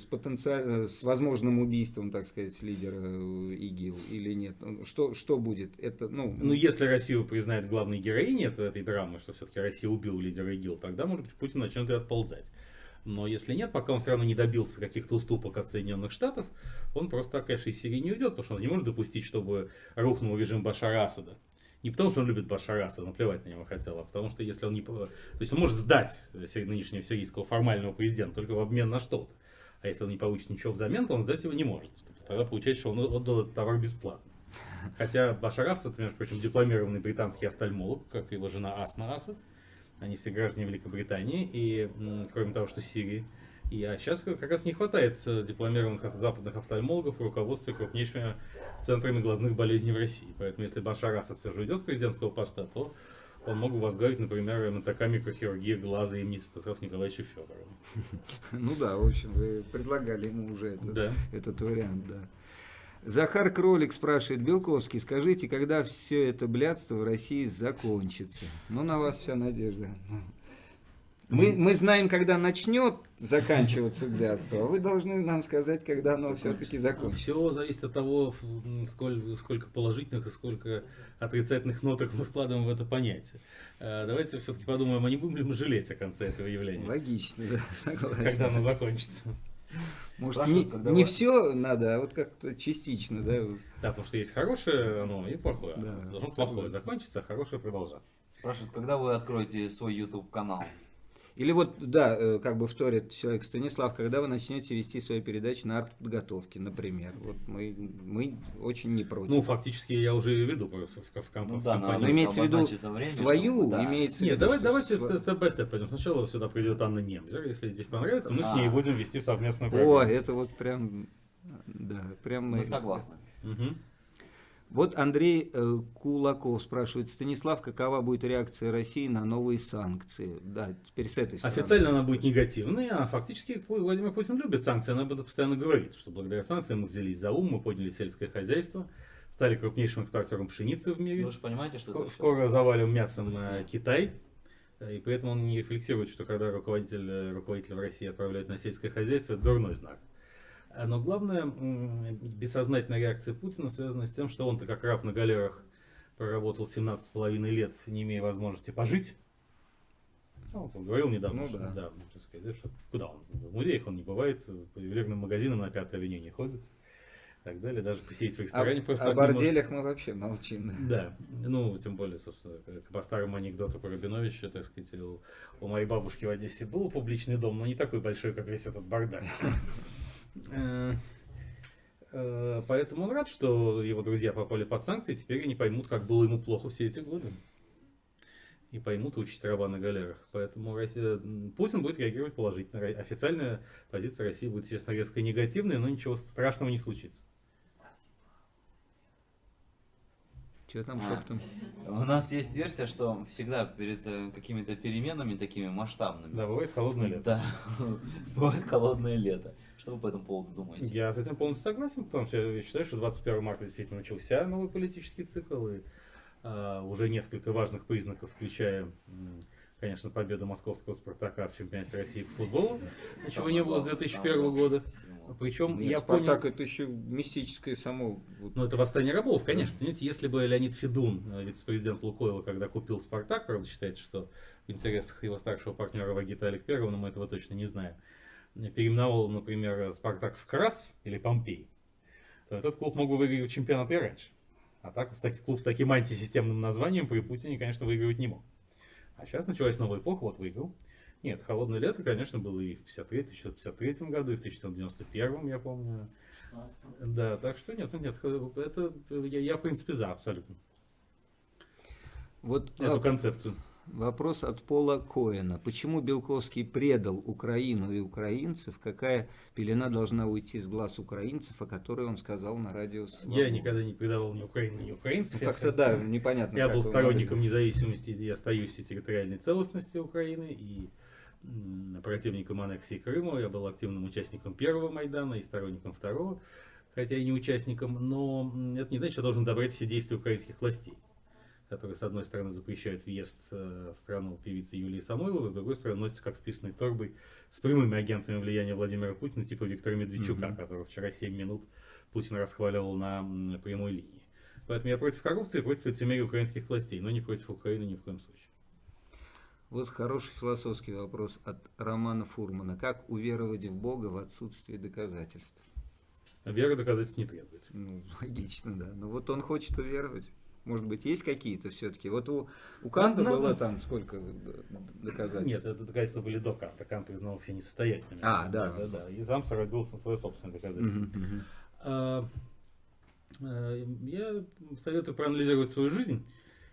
с- потенциально, с возможным убийством, так сказать, лидера э, ИГИЛ или нет? Ну, Что, что будет? Это, ну, Ну, если Россию признает главной героиней этой, этой драмы, что все-таки Россия убила лидера ИГИЛ, тогда, может быть, Путин начнет и отползать. Но если нет, пока он все равно не добился каких-то уступок от Соединенных Штатов, он просто так, конечно, из Сирии не уйдет, потому что он не может допустить, чтобы рухнул режим Башара Асада. Не потому, что он любит Башара Асада, наплевать на него хотел, а потому что если он не... То есть он может сдать нынешнего сирийского формального президента только в обмен на что-то. А если он не получит ничего взамен, то он сдать его не может. Тогда получается, что он отдал этот товар бесплатно. Хотя Башар Асад, между прочим, дипломированный британский офтальмолог, как и его жена Асма Асад. Они все граждане Великобритании, и кроме того, что Сирии. И, а сейчас как раз не хватает э, дипломированных западных офтальмологов в руководстве крупнейшими центрами глазных болезней в России. Поэтому если Башар Асад все же уйдет с президентского поста, то он мог бы возглавить, например, МТК микрохирургии глаза имени Святослава Николаевича Федорова. ну да, в общем, вы предлагали ему уже это, Да. этот вариант, да. Захар Кролик спрашивает, Белковский, скажите, когда все это блядство в России закончится? Ну, на вас вся надежда. Мы, мы знаем, когда начнет заканчиваться блядство, а вы должны нам сказать, когда оно все-таки закончится. Все зависит от того, ф- м, сколь- сколько положительных и сколько отрицательных ноток мы вкладываем в это понятие. Э, Давайте все-таки подумаем, а не будем ли мы жалеть о конце этого явления, Логично, да, согласен. когда оно закончится. Может, не, когда не вы- все надо, а вот как-то частично, да? Да, потому что есть хорошее оно и плохое. Да, Должно плохое закончиться, а хорошее продолжаться. Спрашивают, когда вы откроете свой YouTube канал? Или вот, да, э, как бы вторит человек Станислав, когда вы начнете вести свои передачи на артподготовке, например. Вот мы, мы очень не против. Ну, фактически я уже веду в, в, в, комп- Ну в да, компании. Но имеется в виду время, свою, да. имеется в Нет, виду, давай, давайте сва- степ бай степ пойдем. Сначала сюда придет Анна Немзер. Если здесь понравится, мы с А. ней будем вести совместную О, программу. это вот прям, да, прям мы... Мы согласны. Мгм. Вот Андрей э, Кулаков спрашивает, Станислав, какова будет реакция России на новые санкции? Да, теперь с этой стороны. Официально она будет негативной, а фактически Владимир Путин любит санкции. Она об этом постоянно говорит, что благодаря санкциям мы взялись за ум, мы подняли сельское хозяйство, стали крупнейшим экспортером пшеницы в мире. Вы же понимаете, что... Скоро, скоро завалим мясом э, Китай. Э, И поэтому он не рефлексирует, что когда руководитель, руководитель в России отправляют на сельское хозяйство, это дурной знак. А, Но главное, бессознательная реакция Путина связана с тем, что он-то как раб на галерах проработал 17,5 лет, не имея возможности пожить. Ну, он говорил недавно, Ну что, да. да, так сказать, что куда он? В музеях он не бывает, по ювелирным магазинам на Пятой авеню не ходит. И так далее, даже посидеть в ресторане просто о не может. борделях мы вообще молчим. Да, ну, тем более, собственно, по старому анекдоту про Рабиновича, так сказать, у, у моей бабушки в Одессе был публичный дом, но не такой большой, как весь этот бардак. Э, э, Поэтому он рад, что его друзья попали под санкции, теперь они поймут, как было ему плохо все эти годы. И поймут участь раба на галерах. Поэтому Россия- Путин будет реагировать положительно. Официальная позиция России будет, естественно, резко негативная, но ничего страшного не случится. Что там А. шептом? У нас есть версия, что всегда перед э, какими-то переменами такими масштабными, Да, бывает холодное лето. да, бывает холодное лето. Что вы по этому поводу думаете? Я с этим полностью согласен, потому что я считаю, что 21 марта действительно начался новый политический цикл, и а, уже несколько важных признаков, включая, конечно, победу московского «Спартака» в чемпионате России по футболу, чего не было с 2001 года. Причем Нет, я Спартак понял... это еще мистическое само. Ну, это восстание рабов, конечно. Понимаете, если бы Леонид Федун, э, вице-президент Лукойла, когда купил «Спартак», правда, считает, что в интересах его старшего партнера Вагита Аликперова, но мы этого точно не знаем, переименовал, например, «Спартак» в «Крас» или «Помпей», то этот клуб мог бы выиграть чемпионат и раньше. А так, клуб с таким антисистемным названием при Путине, конечно, выигрывать не мог. А сейчас началась новая эпоха, вот выиграл. Нет, холодное лето, конечно, было и в 53 1953 году, и в 1991, я помню. 16 Да, так что нет, ну нет, это я, я, в принципе за абсолютно Вот эту а, концепцию. Вопрос от Пола Коэна. Почему Белковский предал Украину и украинцев? Какая пелена должна уйти с глаз украинцев, о которой он сказал на радио «Свобода»? Я никогда не предавал ни Украины, ни украинцев. Ну, Как-то да, непонятно. Я был сторонником могли. независимости и остаюсь и территориальной целостности Украины, и противником аннексии Крыма. Я был активным участником первого Майдана и сторонником второго, хотя и не участником. Но это не значит, что я должен одобрять все действия украинских властей, который, с одной стороны, запрещает въезд э, в страну певицы Юлии Самойловой, с другой стороны, носится как списанной торбой с прямыми агентами влияния Владимира Путина, типа Виктора Медведчука, Мгм. которого вчера 7 минут Путин расхваливал на прямой линии. Поэтому я против коррупции, против лицемерия украинских властей, но не против Украины ни в коем случае. Вот хороший философский вопрос от Романа Фурмана. Как уверовать в Бога в отсутствии доказательств? Вера доказательств не требует. Ну, логично, да. Но вот он хочет уверовать. Может быть, есть какие-то все-таки? Вот у, у Канта ну, было там сколько доказательств? Нет, это доказательства были до Канта. Кант признал все несостоятельными. А, да. да, да. И сам сородился свое собственное доказательство. Мгм, мгм. А, э, Я советую проанализировать свою жизнь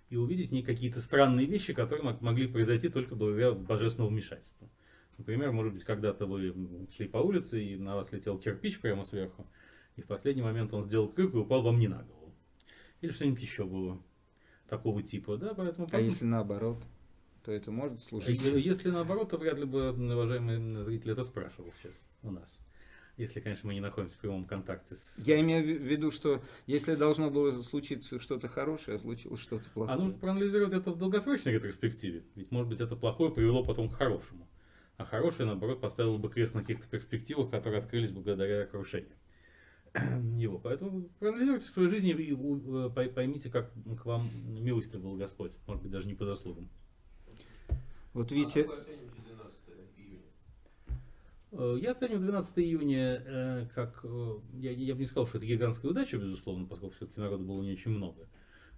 и увидеть в ней какие-то странные вещи, которые мог- могли произойти только благодаря божественному вмешательству. Например, может быть, когда-то вы шли по улице, и на вас летел кирпич прямо сверху, и в последний момент он сделал крюк и упал вам не на голову. Или что-нибудь еще было такого типа. Да, поэтому А если наоборот, то это может служить? Е- Если наоборот, то вряд ли бы уважаемый зритель это спрашивал сейчас у нас. Если, конечно, мы не находимся в прямом контакте с... Я имею в виду, что если должно было случиться что-то хорошее, а случилось что-то А плохое. нужно проанализировать это в долгосрочной ретроспективе. Ведь, может быть, это плохое привело потом к хорошему. А хорошее, наоборот, поставило бы крест на каких-то перспективах, которые открылись благодаря крушению его. Поэтому проанализируйте свою жизнь и э, пой- поймите, как к вам милостив был Господь. Может быть, даже не по заслугам. Вот видите, Э, Я оцениваю 12 июня э, как... Я, я бы не сказал, что это гигантская удача, безусловно, поскольку все-таки народу было не очень много.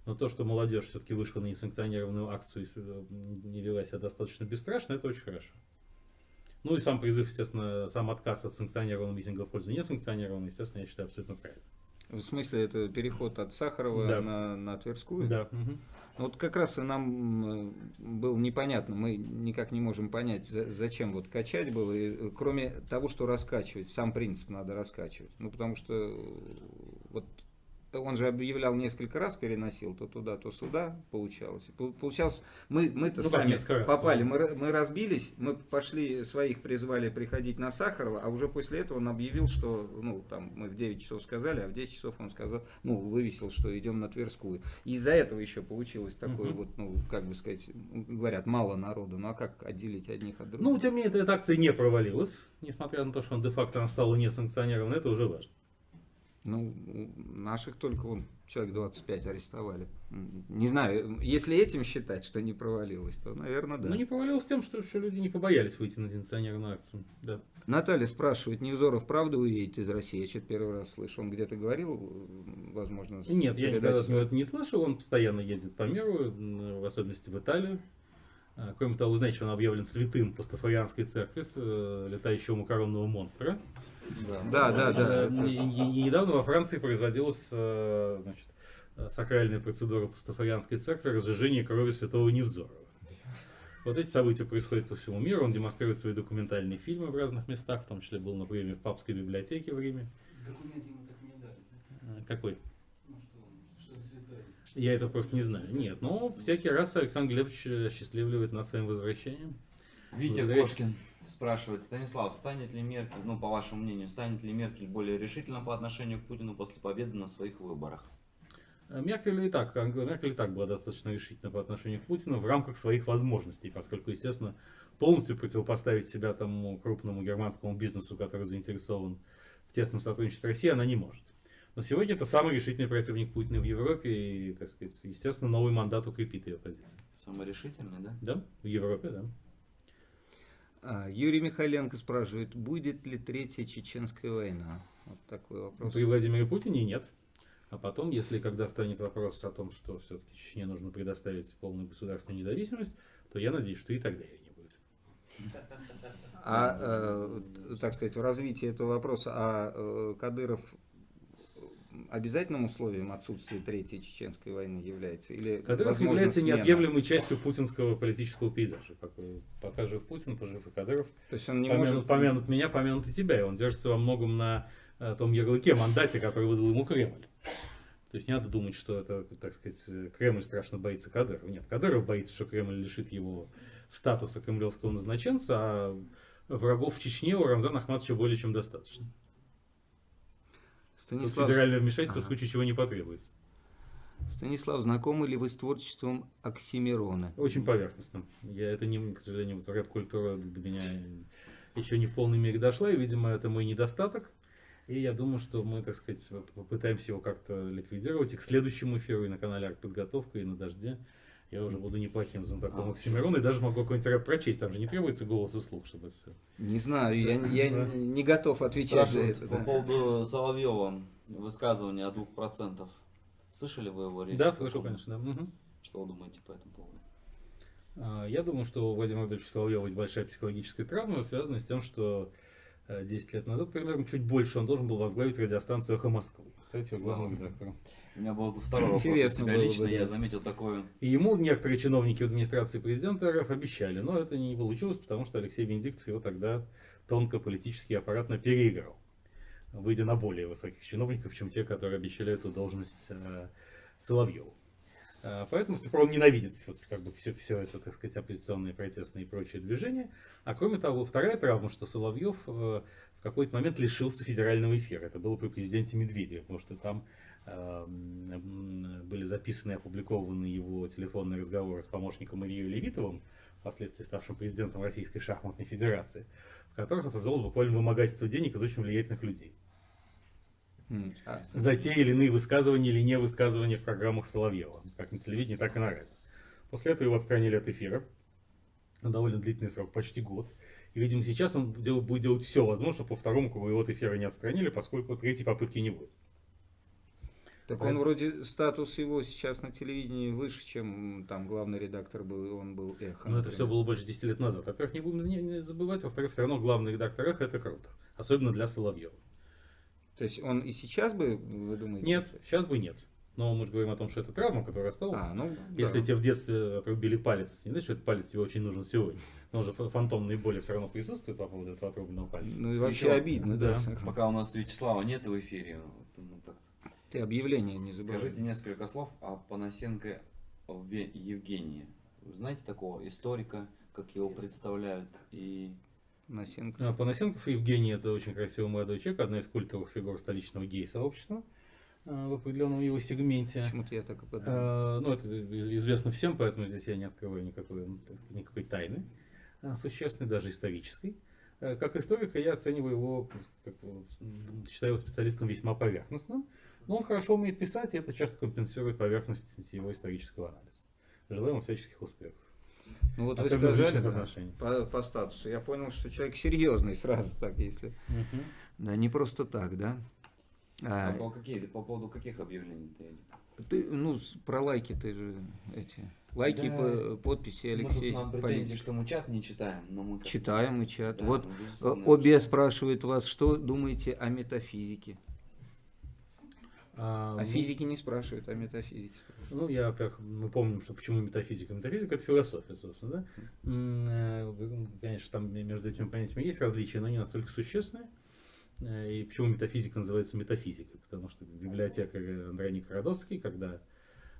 Но то, что молодежь все-таки вышла на несанкционированную акцию и не вела себя достаточно бесстрашно, это очень хорошо. Ну и сам призыв, естественно, сам отказ от санкционированного митинга в пользу несанкционированного, естественно, я считаю абсолютно правильно. в смысле, это переход от Сахарова Да. на, на Тверскую? Да. мгм. Вот как раз и нам э, было непонятно, мы никак не можем понять, за- зачем вот качать было, и, э, кроме того, что раскачивать, сам принцип надо раскачивать. Ну, потому что э, вот он же объявлял несколько раз, переносил то туда, то сюда, получалось. Получалось, мы, мы-то Ну, сами раз, попали, мы, мы разбились, мы пошли, своих призвали приходить на Сахарова, а уже после этого он объявил, что, ну, там, мы в 9 часов сказали, а в 10 часов он сказал, ну, вывесил, что идем на Тверскую. И из-за этого еще получилось такое Мгм. вот, ну, как бы сказать, говорят, мало народу, ну, а как отделить одних от других? Ну, тем не менее, эта акция не провалилась, несмотря на то, что он де-факто она стала несанкционированной, это уже важно. Ну, наших только вон человек 25 арестовали. Не знаю, если этим считать, что не провалилось, то, наверное, да. Но не провалилась тем, что, что люди не побоялись выйти на несанкционированную акцию. Да. Наталья спрашивает, Невзоров правда уедет из России? Я что-то первый раз слышу. Он где-то говорил, возможно, Нет, я никогда от него это не слышал. Он постоянно ездит по миру, в особенности в Италию. А, Кроме того, знаете, что он объявлен святым пастафарианской церкви, э, летающего макаронного монстра. Да, да, да. Э, и- и недавно во Франции производилась э, значит, э, сакральная процедура пастафарианской церкви разжижения крови святого Невзорова. Вот эти события происходят по всему миру. Он демонстрирует свои документальные фильмы в разных местах, в том числе был на приеме в папской библиотеке в Риме. Документ ему так не дали. Э, Какой? Ну. Я это просто не знаю. Нет, но всякий раз Александр Глебович э, счастливливает нас своим возвращением. Витя. Кошкин спрашивает, Станислав, станет ли Меркель, ну по вашему мнению, станет ли Меркель более решительно по отношению к Путину после победы на своих выборах? Э, Меркель и так, Меркель и так была достаточно решительна по отношению к Путину в рамках своих возможностей, поскольку, естественно, полностью противопоставить себя тому крупному германскому бизнесу, который заинтересован в тесном сотрудничестве с Россией, она не может. Но сегодня это самый решительный противник Путина в Европе, и, так сказать, естественно, новый мандат укрепит ее позиции. Самый решительный, да? Да? В Европе, да. А, Юрий Михайленко спрашивает, будет ли третья чеченская война? Вот такой вопрос. При Владимире Путине нет. А потом, если когда станет вопрос о том, что все-таки Чечне нужно предоставить полную государственную независимость, то я надеюсь, что и тогда ее не будет. А, э, так сказать, в развитии этого вопроса, а э, Кадыров обязательным условием отсутствия Третьей Чеченской войны является? Или Кадыров является смена? неотъемлемой частью путинского политического пейзажа. Как Пока жив Путин, пожив и Кадыров. То есть он не помянут, может... помянут меня, помянут и тебя. И он держится во многом на э, том ярлыке, мандате, который выдал ему Кремль. То есть не надо думать, что это, так сказать, Кремль страшно боится Кадырова. Нет, Кадыров боится, что Кремль лишит его статуса кремлевского назначенца, а врагов в Чечне у Рамзана Ахматовича более чем достаточно. Станислав, федеральное вмешательство в Ага. случае чего не потребуется. Станислав, знакомы ли вы с творчеством Оксимирона? Очень поверхностно. Я это не, к сожалению, вот рэп-культура до меня еще не в полной мере дошла, и, видимо, это мой недостаток. И я думаю, что мы, так сказать, попытаемся его как-то ликвидировать. И к следующему эфиру и на канале «Артподготовка», и на «Дожде» я уже буду неплохим знатоком А, Оксимирона, и даже могу какой-нибудь рэп прочесть. Там же не требуется голос и слух, чтобы это всё. Не знаю, я, я Да. не готов отвечать за Спрашивают это. по да. поводу Соловьева высказывания о двух процентах. Слышали вы его речь? Да, слышал, конечно, да. Что вы думаете по этому поводу? А, Я думаю, что у Владимира Владимировича Соловьева есть большая психологическая травма, связанная с тем, что 10 лет назад, примерно, чуть больше, он должен был возглавить радиостанцию «Эхо Москвы», стать его главным редактором. У меня был второй вопрос от Интересно себя было бы, лично. да. Я заметил такое. И ему некоторые чиновники в администрации президента РФ обещали, но это не получилось, потому что Алексей Венедиктов его тогда тонко политически аппаратно переиграл, выйдя на более высоких чиновников, чем те, которые обещали эту должность э, Соловьеву. Э, Поэтому с тех пор он ненавидит вот как бы все, все это, так сказать, оппозиционные, протестные и прочие движения. А кроме того, вторая травма, что Соловьев э, в какой-то момент лишился федерального эфира. Это было при президенте Медведеве, потому что там э, м, были записаны и опубликованы его телефонные разговоры с помощником Ильей Левитовым, впоследствии ставшим президентом Российской шахматной федерации, в которых обсуждалось буквально вымогательство денег из очень влиятельных людей. За те или иные высказывания или не высказывания в программах Соловьева, как на телевидении, так и на радио. После этого его отстранили от эфира на довольно длительный срок, почти год. И, видимо, сейчас он дел- будет делать все возможное, чтобы по второму кругу его от эфира не отстранили, поскольку третьей попытки не будет. Так Поэтому- он вроде статус его сейчас на телевидении выше, чем там главный редактор был, он был эхо. Но это все было больше 10 лет назад. Во-первых, не будем забывать, во-вторых, все равно главный редактор «Эхо» это круто. Особенно для Соловьева. То есть он и сейчас бы, вы думаете? Нет, сейчас бы нет. Но мы же говорим о том, что это травма, которая осталась. А, ну, Если да. тебе в детстве отрубили палец, не значит, что этот палец тебе очень нужен сегодня. Но уже ф- фантомные боли все равно присутствуют по поводу этого отрубленного пальца. Ну и вообще Еще- обидно, да. да. Пока у нас Вячеслава нет в эфире, вот, ну, так, Ты объявление не забывай. скажите несколько слов о Панасенко Евгении. Вы знаете такого историка, как его представляют? И Насенко. А, Панасенков Евгений это очень красивый молодой человек, одна из культовых фигур столичного гей-сообщества а, в определенном его сегменте. Почему-то я так и подумал. Ну, это из- известно всем, поэтому здесь я не открываю никакой, никакой тайны а, существенной, даже исторической. А, Как историка я оцениваю его, как, считаю его специалистом весьма поверхностным, но он хорошо умеет писать, и это часто компенсирует поверхностность его исторического анализа. Желаю ему всяческих успехов. Ну вот вы Особенно в сказали да, по, по статусу. Я понял, что человек серьезный сразу так, если. Мгм. Да, не просто так, да. а А, по, какие, по поводу каких объявлений ты? ты, ну, про лайки ты же эти. Лайки, Да. по- подписи Мы Алексей. тут нам претензии, что мы чат не читаем, но мы Читаем и чат. Да, вот ну, э, Обе читаем. спрашивает вас, что думаете о метафизике? А, О ну, физике не спрашивают, о метафизике спрашивают. Ну, я, во-первых, мы помним, что почему метафизика. Метафизика это философия, собственно, да? Э, Конечно, там между этими понятиями есть различия, но не настолько существенные. Э, И почему метафизика называется метафизикой? Потому что библиотекарь Андрей Никородовский, когда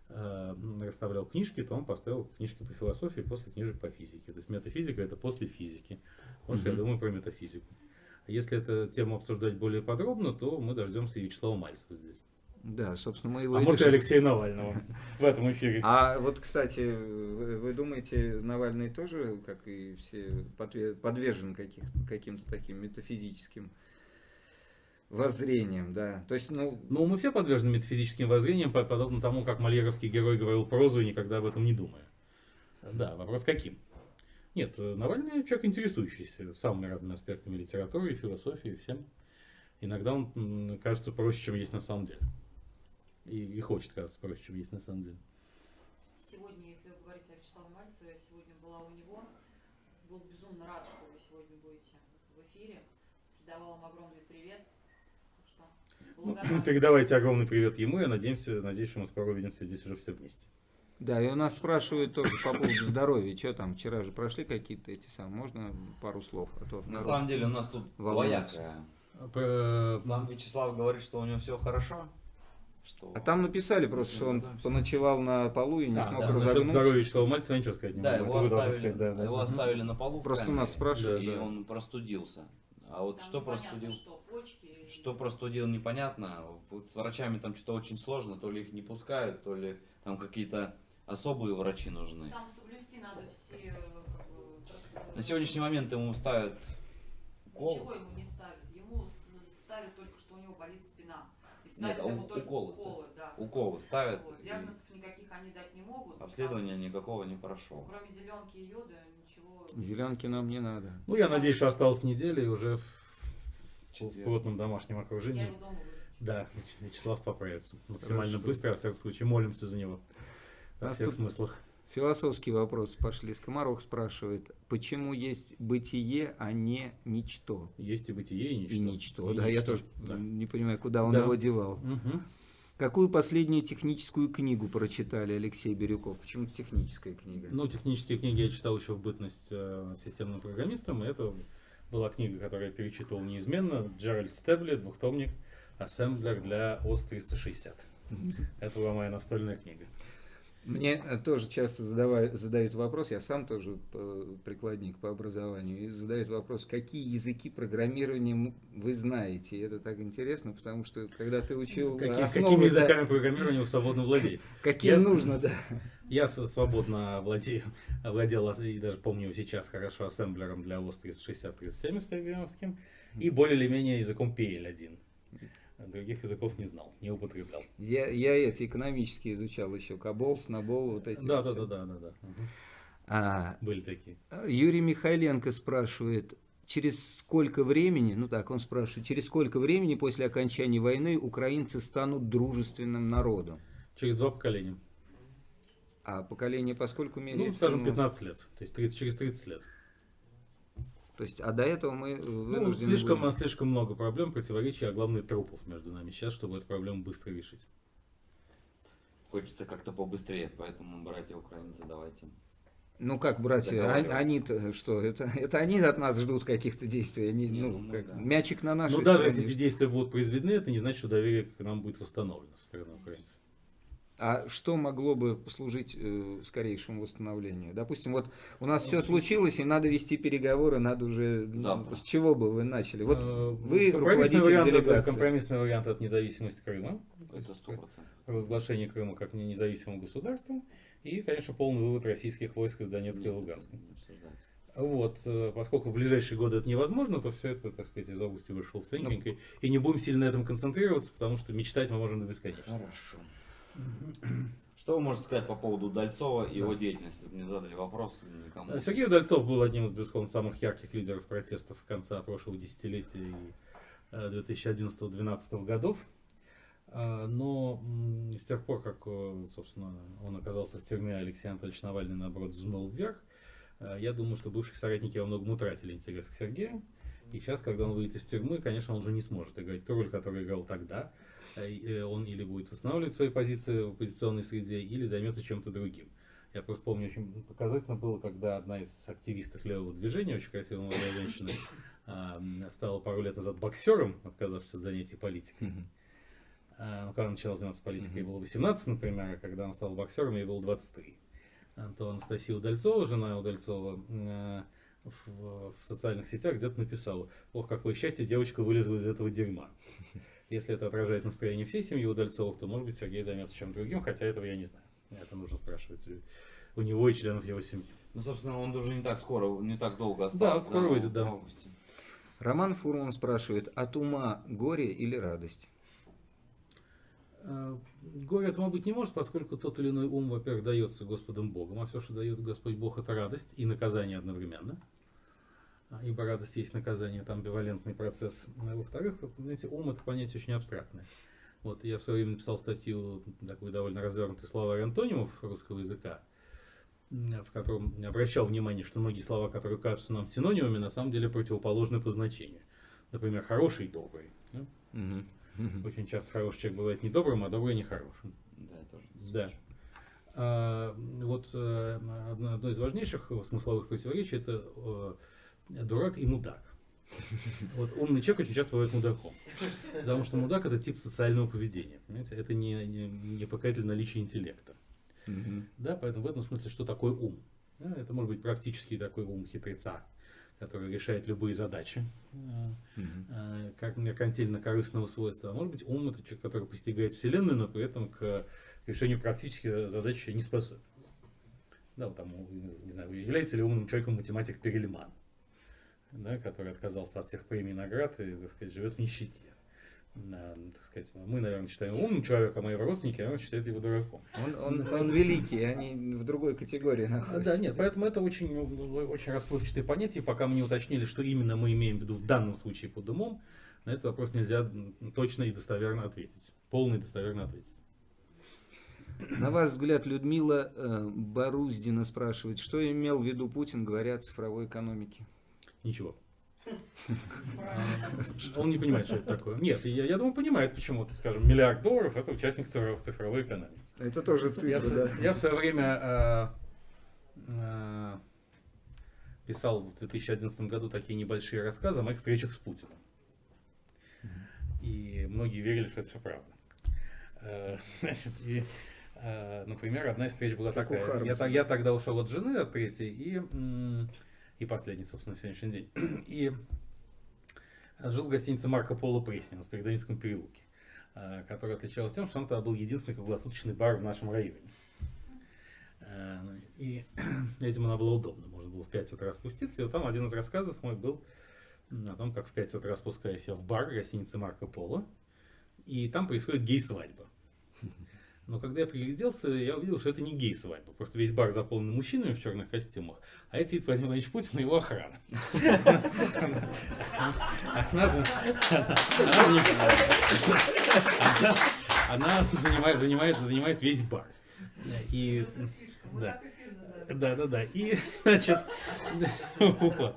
э, расставлял книжки, то он поставил книжки по философии после книжек по физике. То есть метафизика это после физики. Вот что я Мгм. думаю про метафизику. А Если эту тему обсуждать более подробно, то мы дождемся и Вячеслава Мальцева здесь. Да, собственно, мы его А и может. Алексея Навального в этом эфире. А вот, кстати, вы, думаете, Навальный тоже, как и все, подве- подвержен каким-то таким метафизическим воззрениям, да? То есть, ну, Ну, мы все подвержены метафизическим воззрениям, по- подобно тому, как мольеровский герой говорил прозу и никогда об этом не думая. Да, вопрос каким? Нет, Навальный человек, интересующийся самыми разными аспектами литературы, философии, всем. Иногда он кажется проще, чем есть на самом деле. И, и хочет казаться проще, чем есть на самом деле. Сегодня, если вы говорите о Вячеславе Мальцеве, сегодня была у него. Был безумно рад, что вы сегодня будете в эфире. Передавал вам огромный привет. Так что Ну, благодарна. передавайте огромный привет ему, я надеемся, надеюсь, что мы скоро увидимся здесь уже все вместе. да, и у нас спрашивают тоже по поводу здоровья. Что там, вчера же прошли какие-то эти самые, можно пару слов? А то На самом деле у нас тут волнуется. про- Сам Вячеслав говорит, что у него все хорошо. Что... А там написали просто, что он поночевал на полу и не А, смог да, насчет разогнуться. здоровья Вячеслава Мальцева ничего сказать не Да, могу. его оставили, сказать, да, да. его оставили на полу Просто камере, нас спрашивают, и Да, да. он простудился. А вот Там что простудил? Что, почки Что простудил, непонятно. Вот с врачами там что-то очень сложно, то ли их не пускают, то ли там какие-то особые врачи нужны. Там соблюсти надо все э. На сегодняшний момент ему ставят укол. Ничего ему не ставят. Ему с- ставят только, что у него болит спина. И Нет, а у- уколы уколы, да. Уколы ставят. Вот. и Диагнозов никаких они дать не могут. Обследования никакого не прошел. там, Кроме зеленки и йода ничего. Зеленки нам не надо. Ну, я надеюсь, что осталась неделя и уже в- в плотном домашнем Я окружении. его дома. Да, Вячеслав поправится. Максимально Хорошо. быстро, во всяком случае, молимся за него. Во всех тут- смыслах. Философские вопросы пошли. Скоморох спрашивает, почему есть бытие, а не ничто? Есть и бытие, и ничто. И ничто, И да, я ничто, тоже да. не понимаю, куда он Да. его девал. Мгм. Какую последнюю техническую книгу прочитали Алексей Бирюков? Почему техническая книга? Ну, технические книги я читал еще в бытность э, системным программистом, и это была книга, которую я перечитывал неизменно. Джеральд Стебли, двухтомник, ассемблер для ОС-360. Это была моя настольная книга. Мне э, тоже часто задавай- задают вопрос, я сам тоже э, прикладник по образованию, и задают вопрос, какие языки программирования вы знаете. И это так интересно, потому что когда ты учил Какие- основы, какими да, языками программирования вы свободно владеете? каким Я- нужно, да. Я св- свободно владею, владел, и даже помню сейчас хорошо, ассемблером для ОС 360-370 IBM-ским, и более или менее языком PL1. Других языков не знал, не употреблял. Я, я эти экономические изучал еще, Кабол, Снобол, вот эти. Да, да, да, да, да, да. А, Были такие. Юрий Михайленко спрашивает, через сколько времени, ну так, он спрашивает, через сколько времени после окончания войны украинцы станут дружественным народом? Через два поколения. А поколение поскольку Ну, меряется? скажем, у нас? 15 лет. То есть 30, через 30 лет. То есть, а до этого мы Ну, вынуждены слишком, были- слишком много проблем, противоречий, а главное трупов между нами сейчас, чтобы эту проблему быстро решить. Хочется как-то побыстрее, поэтому, братья украинцы, давайте. Ну как, братья, а- они-то что? Это, это они от нас ждут каких-то действий. Они, Не, ну, ну как, да. Мячик на нашей даже стороне. если эти действия будут произведены, это не значит, что доверие к нам будет восстановлено со стороны украинцев. А что могло бы послужить э, скорейшему восстановлению? Допустим, вот у нас все случилось, и надо вести переговоры, надо уже... ну, Завтра. С чего бы вы начали? Вот Э, вы компромиссный вариант, это, делегации. компромиссный вариант от независимости Крыма. То Это есть сто процентов. Разглашение Крыма как не- независимым государством. И, конечно, полный вывод российских войск из Донецка и Луганска. Вот, э, поскольку в ближайшие годы это невозможно, то все это, так сказать, из области вышел сенькенько. И не будем сильно на этом концентрироваться, потому что мечтать мы можем до бесконечности. Хорошо. Что вы можете сказать по поводу Удальцова и его деятельности? Мне задали вопрос никому. Э, Сергей Удальцов был одним из, безусловно, самых ярких лидеров протестов конца прошлого десятилетия и э, 2011-2012 годов. А, Но с тех пор, как, э, собственно, он оказался в тюрьме, Алексей Анатольевич Навальный, наоборот, взмыл вверх, э, я думаю, что бывшие соратники во многом утратили интерес к Сергею. И сейчас, когда он выйдет из тюрьмы, конечно, он уже не сможет играть ту роль, которую играл тогда. Э, э, Он или будет восстанавливать свои позиции в оппозиционной среде, или займется чем-то другим. Я просто помню, очень показательно было, когда одна из активисток левого движения, очень красивая молодая женщина, а, стала пару лет назад боксером, отказавшись от занятий политикой. Ну, когда она начала заниматься политикой, ей было 18, например, а когда она стала боксером, ей было 23. А то Анастасия Удальцова, жена Удальцова, э, в, в социальных сетях где-то написала, ох, какое счастье, девочка вылезла из этого дерьма. Если это отражает настроение всей семьи Удальцовых, то, может быть, Сергей займется чем-то другим, хотя этого я не знаю. Это нужно спрашивать у- него и членов его семьи. Ну, собственно, он уже не так скоро, не так долго Да, остался. скоро выйдет, в да. августе. Роман Фурман спрашивает, от ума горе или радость? Э, Горе этому быть не может, поскольку тот или иной ум, во-первых, дается Господом Богом, а все, что дает Господь Бог, это радость и наказание одновременно. А, Ибо радость есть наказание, это амбивалентный процесс. А Во-вторых, знаете, ум это понятие очень абстрактное. Вот я в свое время написал статью, такой довольно развернутый словарь антонимов русского языка, в котором обращал внимание, что многие слова, которые кажутся нам синонимами, на самом деле противоположны по значению. Например, хороший и добрый. да? Мгм. Очень часто хороший человек бывает не добрым, а добрый нехорошим. Да, тоже. Да. А, вот э, одно, одно из важнейших смысловых противоречий это э, дурак и мудак. Вот умный человек очень часто бывает мудаком. Потому что мудак это тип социального поведения. Понимаете? Это не, не, не показатель наличия интеллекта. Мгм. Да, поэтому в этом смысле, что такое ум? Да, это может быть практически такой ум хитреца, который решает любые задачи, э, Мгм. э, как меркантильно-корыстного свойства. А может быть, ум это человек, который постигает Вселенную, но при этом к решению практических задач не способен. Да, вот там, не знаю, является ли умным человеком математик Перельман, да, который отказался от всех премий и наград и, так сказать, живет в нищете. Да, ну, так сказать, мы, наверное, считаем умным человеком, а мои родственники, наверное, считают его дураком. Он, он, он великий, они в другой категории находятся. Да, нет, поэтому это очень, ну, очень расплывчатые понятия. Пока мы не уточнили, что именно мы имеем в виду в данном случае под умом, на этот вопрос нельзя точно и достоверно ответить. Полно и достоверно ответить. На ваш взгляд, Людмила э, Боруздина спрашивает, что имел в виду Путин, говоря о цифровой экономике? Ничего. Он не понимает, что это такое. Нет, я, я думаю, понимает, почему, скажем, миллиард долларов это участник цифровой, цифровой экономики. Это тоже Я, цифра, в- да. я в свое время э, э, писал в 2011 году такие небольшие рассказы о моих встречах с Путиным. И многие верили, что это все правда. Э, значит, и, э, например, одна из встреч была Как такая. Я, я тогда ушел от жены, от третьей, и, и последней, собственно, сегодняшний день. И жил в гостинице Марко Поло Пресни на Спиридонецком переулке, э, которая отличалась тем, что он тогда был единственный круглосуточный бар в нашем районе. Э, ну, И этим она была удобна. Можно было в 5 утра спуститься. И вот там один из рассказов мой был о том, как в 5 утра спускаюсь я в бар гостиницы Марко Поло. И там происходит гей-свадьба. Но когда я пригляделся, я увидел, что это не гей-свадьба. Просто весь бар заполнен мужчинами в черных костюмах, а это сидит Владимир Владимирович Путин и его охрана. Она за- она занимает- весь бар. И, да. Да, да, да. И, значит.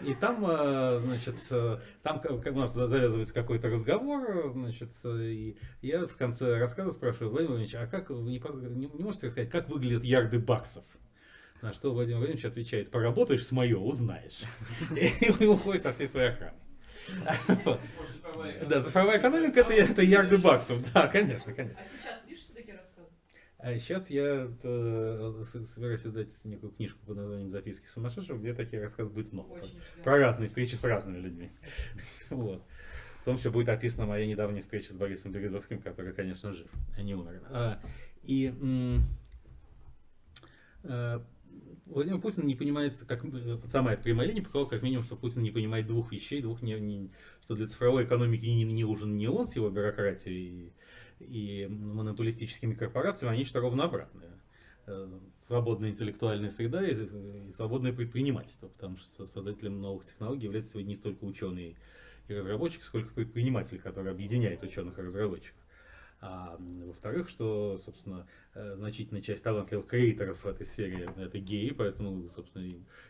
И там, э, значит, э, там как у нас завязывается какой-то разговор, значит, э, и я в конце рассказа спрашиваю, Владимир Владимирович, а как вы не, не- можете рассказать, как выглядят ярды баксов? На что Владимир Владимирович отвечает, поработаешь с мое, узнаешь. И уходит со всей своей охраной. Да, цифровая экономика это, ярды баксов, да, конечно, конечно. А сейчас? А сейчас я э, собираюсь издать некую книжку под названием «Записки сумасшедшего», где такие рассказы будет много. Очень Про, разные встречи с разными людьми. Вот. В том числе будет описана моя недавняя встреча с Борисом Березовским, который, конечно, жив, а не умер. А, и э, Владимир Путин не понимает, как э, вот самая эта прямая линия показала, как минимум, что Путин не понимает двух вещей, двух не, не- что для цифровой экономики не, не нужен не он с его бюрократией и, монополистическими корпорациями, а нечто ровно обратное. Э, Свободная интеллектуальная среда и, и свободное предпринимательство, потому что создателем новых технологий является сегодня не столько ученый и разработчик, сколько предприниматель, который объединяет ученых и разработчиков. А во-вторых, что, собственно, э, значительная часть талантливых креаторов в этой сфере это геи, поэтому, собственно,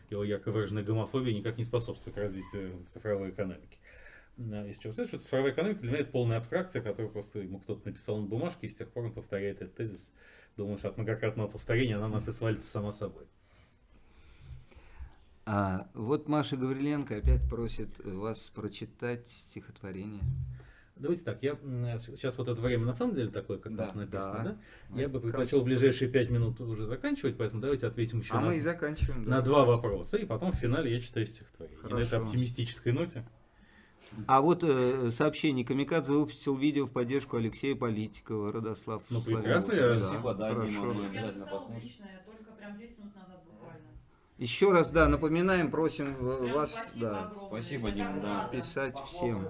его ярко выраженная гомофобия никак не способствует развитию цифровой экономики. Да, Из чего следует, что цифровая экономика для меня это полная абстракция, которую просто ему кто-то написал на бумажке, и с тех пор он повторяет этот тезис. Думаю, что от многократного повторения она на нас и свалится сама собой. А вот Маша Гавриленко опять просит вас прочитать стихотворение. Давайте так, я сейчас вот это время на самом деле такое, как Да, написано, да. да? Я бы предпочел в ближайшие пять минут уже заканчивать, поэтому давайте ответим еще А на, мы и заканчиваем. да. на два вопроса, и потом в финале я читаю стихотворение. И на этой Хорошо. оптимистической ноте. А вот э, сообщение. Камикадзе выпустил видео в поддержку Алексея Политикова, Родослав. Ну, прекрасно, я- Спасибо, да, Дима, хорошо. Я обязательно посмотрим. только прям 10 минут назад буквально. Еще раз, да, напоминаем, просим э, Прям вас спасибо да, огромное. Спасибо, Это Дим, так да. писать всем.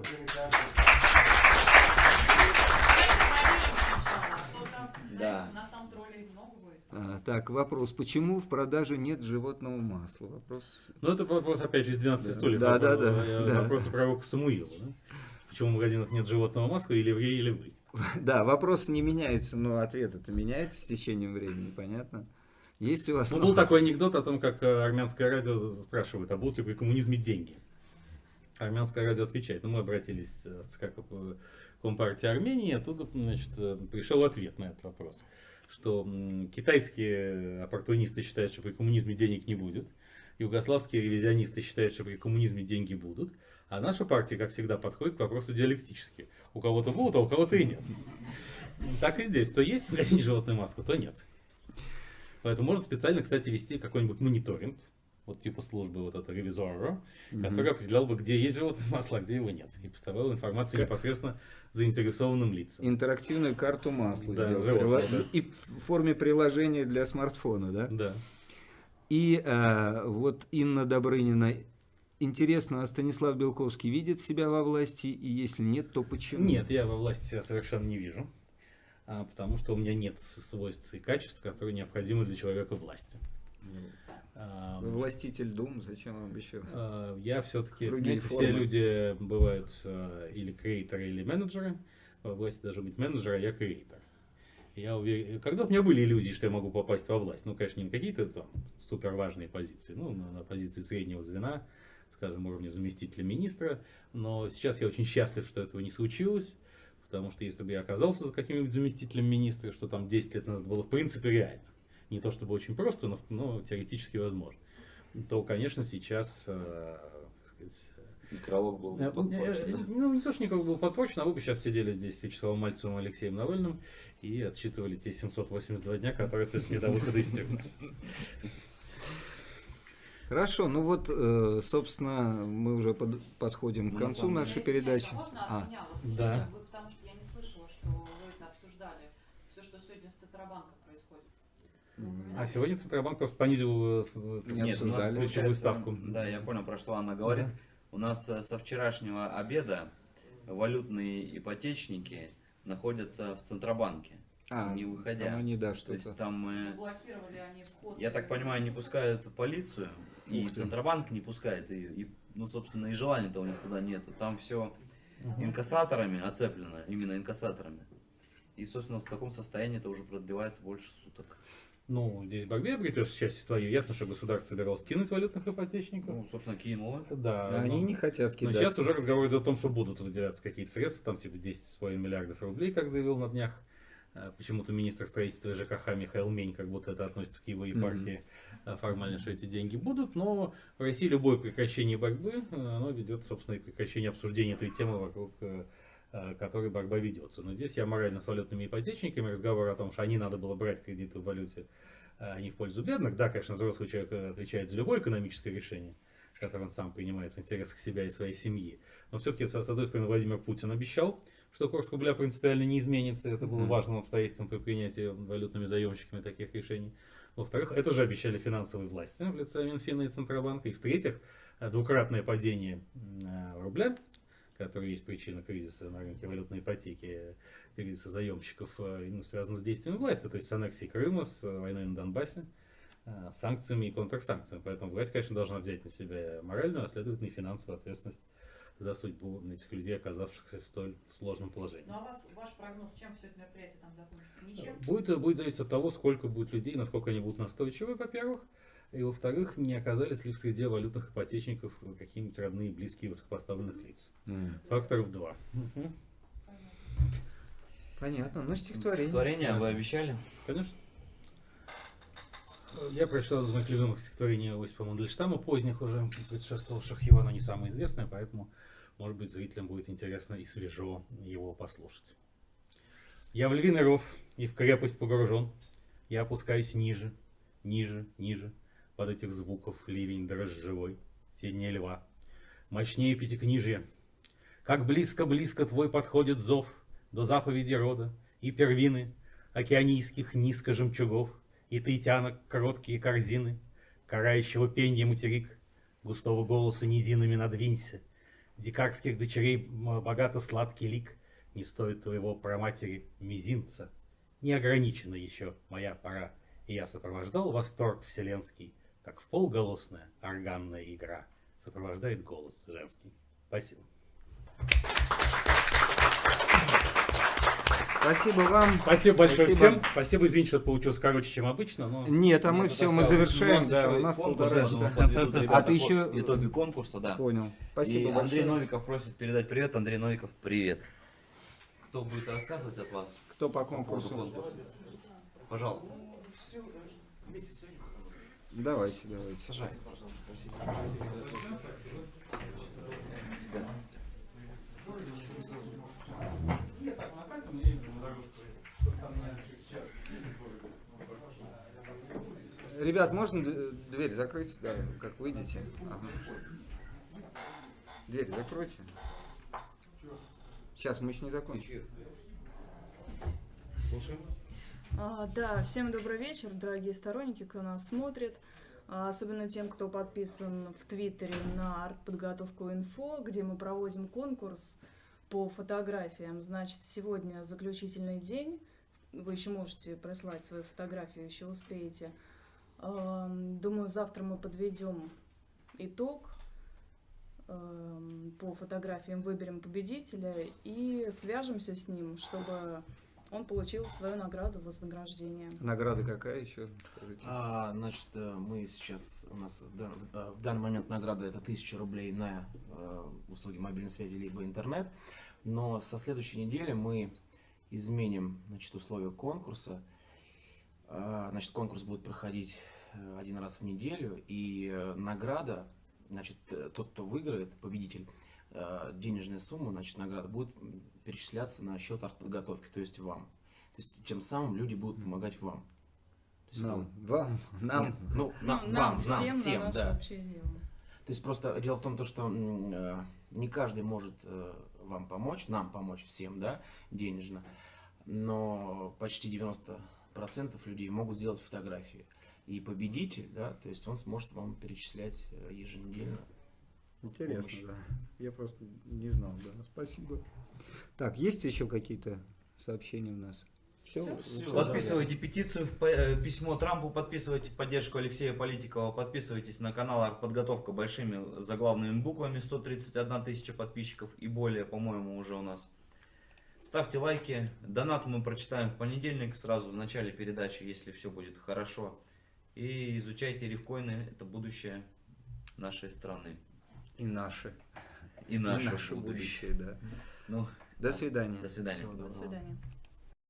Да. Так, вопрос. Почему в продаже нет животного масла? Вопрос. Ну, это вопрос, опять же, из 12 Да. стульев. Да, да, Вопрос- да, э, да. Вопрос пророка Самуила. Да? Почему в магазинах нет животного масла, или евреи, или вы? Да, вопрос не меняется, но ответ это меняется с течением времени, понятно? Есть у вас... Ну, был такой анекдот о том, как э, армянское радио спрашивает, а будут ли при коммунизме деньги. Армянское радио отвечает, ну, мы обратились э, в ЦК Компартии Армении, оттуда, значит, пришел ответ на этот вопрос, что китайские оппортунисты считают, что при коммунизме денег не будет, югославские ревизионисты считают, что при коммунизме деньги будут, а наша партия, как всегда, подходит к вопросу диалектически. У кого-то будут, а у кого-то и нет. Так и здесь. То есть в магазине животную маску, то нет. Поэтому можно специально, кстати, вести какой-нибудь мониторинг вот типа службы вот этого ревизора, Мгм. который определял бы, где есть животное масло, а где его нет. И поставлял информацию Как- непосредственно заинтересованным лицам. Интерактивную карту масла Да, сделал. животного, Прила- да. И в форме приложения для смартфона, да? Да. И э, вот Инна Добрынина. Интересно, а Станислав Белковский видит себя во власти? И если нет, то почему? Нет, я во власти себя совершенно не вижу, а, потому что у меня нет свойств и качеств, которые необходимы для человека власти. Вы властитель дум, зачем вам еще? а, Я все-таки, все люди бывают а, или креаторы, или менеджеры. Во власти должен быть менеджер, а я креатор. Я уверен, когда у меня были иллюзии, что я могу попасть во власть, ну, конечно, не на какие-то там супер важные позиции, ну, на, на позиции среднего звена, скажем, уровня заместителя министра, но сейчас я очень счастлив, что этого не случилось, потому что если бы я оказался за каким-нибудь заместителем министра, что там 10 лет назад было в принципе реально, не то чтобы очень просто, но, но теоретически возможно, то, конечно, сейчас, э, так сказать, Некролог был Э, подпорчен, э? Ну, не то, что никого был подпорчен, а вы бы сейчас сидели здесь с Вячеславом Мальцевым и Алексеем Навальным и отсчитывали те 782 дня, которые остались до выхода из тюрьмы. Хорошо, ну вот, э, собственно, мы уже под- подходим к Ну, на концу нашей передачи. а Можно А, от меня? Вот, Да. Вы, потому что я не слышала, что вы это обсуждали. Все, что сегодня с Центробанком происходит. Вы М. упоминали? А сегодня Центробанк просто понизил э, Нет, у нас ключевую получается, ставку. Да, я понял, про что она говорит. У нас э, со вчерашнего обеда валютные ипотечники находятся в Центробанке, А, не выходя. там они, да, То что-то. есть там, э, Заблокировали они вход. я так понимаю, не пускают полицию, и Ух ты. Центробанк не пускает ее. И, ну, собственно, и желания-то у них туда нету. Там все инкассаторами оцеплено, именно инкассаторами. И, собственно, в таком состоянии это уже продлевается больше суток. Ну, здесь в борьбе обретешь счастье свое. Ясно, что государство собиралось скинуть валютных ипотечников. Ну, собственно, кинуло. Да. А Они но- не хотят Но кидать. сейчас уже разговор идет о том, что будут выделяться какие-то средства, там типа 10,5 миллиардов рублей, как заявил на днях. Э, Почему-то министр строительства ЖКХ Михаил Мень, как будто это относится к его епархии, э, формально, что эти деньги будут. Но в России любое прекращение борьбы, э, оно ведет, собственно, и к прекращению обсуждения этой темы, вокруг которой борьба ведется. Но здесь я морально с валютными ипотечниками, разговор о том, что они надо было брать кредиты в валюте, а не в пользу бедных. Да, конечно, взрослый человек э, отвечает за любое экономическое решение, которое он сам принимает в интересах себя и своей семьи. Но все-таки, с одной стороны, Владимир Путин обещал, что курс рубля принципиально не изменится. Это было важным обстоятельством при принятии валютными заемщиками таких решений. Во-вторых, это же обещали финансовые власти в лице Минфина и Центробанка. И в-третьих, э, двукратное падение э, рубля, которое есть причина кризиса на рынке валютной ипотеки, э, кризиса заемщиков, э, именно связано с действиями власти, то есть с аннексией Крыма, с э, войной на Донбассе, э, с санкциями и контрсанкциями. Поэтому власть, конечно, должна взять на себя моральную, а следовательно и финансовую ответственность за судьбу этих людей, оказавшихся в столь сложном положении. Ну а вас, ваш прогноз, чем все это мероприятие там закончится? Ничем? Будет, будет зависеть от того, сколько будет людей, насколько они будут настойчивы, во-первых, и во-вторых, не оказались ли в среде валютных ипотечников какие-нибудь родные, близкие высокопоставленных лиц. М. Факторов два. Понятно. Понятно, ну стихотворение. Стихотворение Да. вы обещали? Конечно. Я прочитал из моих любимых стихотворений Осипа Мандельштама, поздних уже, предшествовавших его, но не самое известное, поэтому, может быть, зрителям будет интересно и свежо его послушать. Я в львиный ров и в крепость погружен, я опускаюсь ниже, ниже, ниже, под этих звуков ливень дрожжевой, сильнее льва, мощнее пятикнижья. Как близко-близко твой подходит зов до заповеди рода и первины океанийских низко жемчугов, и таитянок короткие корзины, карающего пенья материк, густого голоса низинами надвинься, дикарских дочерей м, богато-сладкий лик, не стоит твоего проматери мизинца. Не ограничена еще моя пора, и я сопровождал восторг вселенский, как в полголосная органная игра сопровождает голос женский. Спасибо. Спасибо вам. Спасибо большое Спасибо. всем. Спасибо, извините, что получилось короче, чем обычно, но... Нет, а мы все, мы завершаем, нас да, у нас конкурс, полтора часа. А ты еще- итоги конкурса, да. Понял. Спасибо И большое. Андрей Новиков просит передать привет. Андрей Новиков, привет. Кто будет рассказывать от вас Кто по по поводу конкурсу? конкурса? Пожалуйста. Давайте, давайте. Сажай. Ребят, можно дверь закрыть, да, как выйдете? Ага. Дверь закройте. Сейчас мы еще не закончим. Слушаем. А, да, всем добрый вечер, дорогие сторонники, кто нас смотрит. А, Особенно тем, кто подписан в Твиттере на артподготовку инфо, где мы проводим конкурс по фотографиям. Значит, сегодня заключительный день. Вы еще можете прислать свою фотографию, еще успеете. Ам, Думаю, завтра мы подведем итог. По фотографиям выберем победителя и свяжемся с ним, чтобы он получил свою награду вознаграждение. Награда какая еще? Скажите. А, значит, э, мы сейчас, у нас в э, в данный момент награда это 1000 рублей на э, услуги мобильной связи либо интернет, но со следующей недели мы изменим, значит, условия конкурса. А, Значит, конкурс будет проходить один раз в неделю, и награда, значит, тот, кто выиграет, победитель, денежная сумма, значит, награда будет перечисляться на счет артподготовки, то есть вам. То есть тем самым люди будут помогать вам. То есть Нам, там- вам, нам. нет, ну, на- Ну, вам, всем, нам, на всем, наше да. То есть просто дело в том, то, что э, не каждый может э, вам помочь, нам помочь всем, да, денежно, но почти 90% людей могут сделать фотографии. И победитель, да, то есть он сможет вам перечислять э, еженедельно. Интересно, помощь. да. Я просто не знал, да. Спасибо. Так, есть еще какие-то сообщения у нас? Всё. Всё. Подписывайте петицию, в п- э, письмо Трампу, подписывайте поддержку Алексея Политикова, подписывайтесь на канал Артподготовка большими заглавными буквами, 131 тысяча подписчиков и более, по-моему, уже у нас. Ставьте лайки, донат мы прочитаем в понедельник, сразу в начале передачи, если все будет хорошо. И изучайте рифкоины, это будущее нашей страны И наши. и И наше, наше будущее. будущее, да. Ну, До свидания. до свидания. Всего До свидания.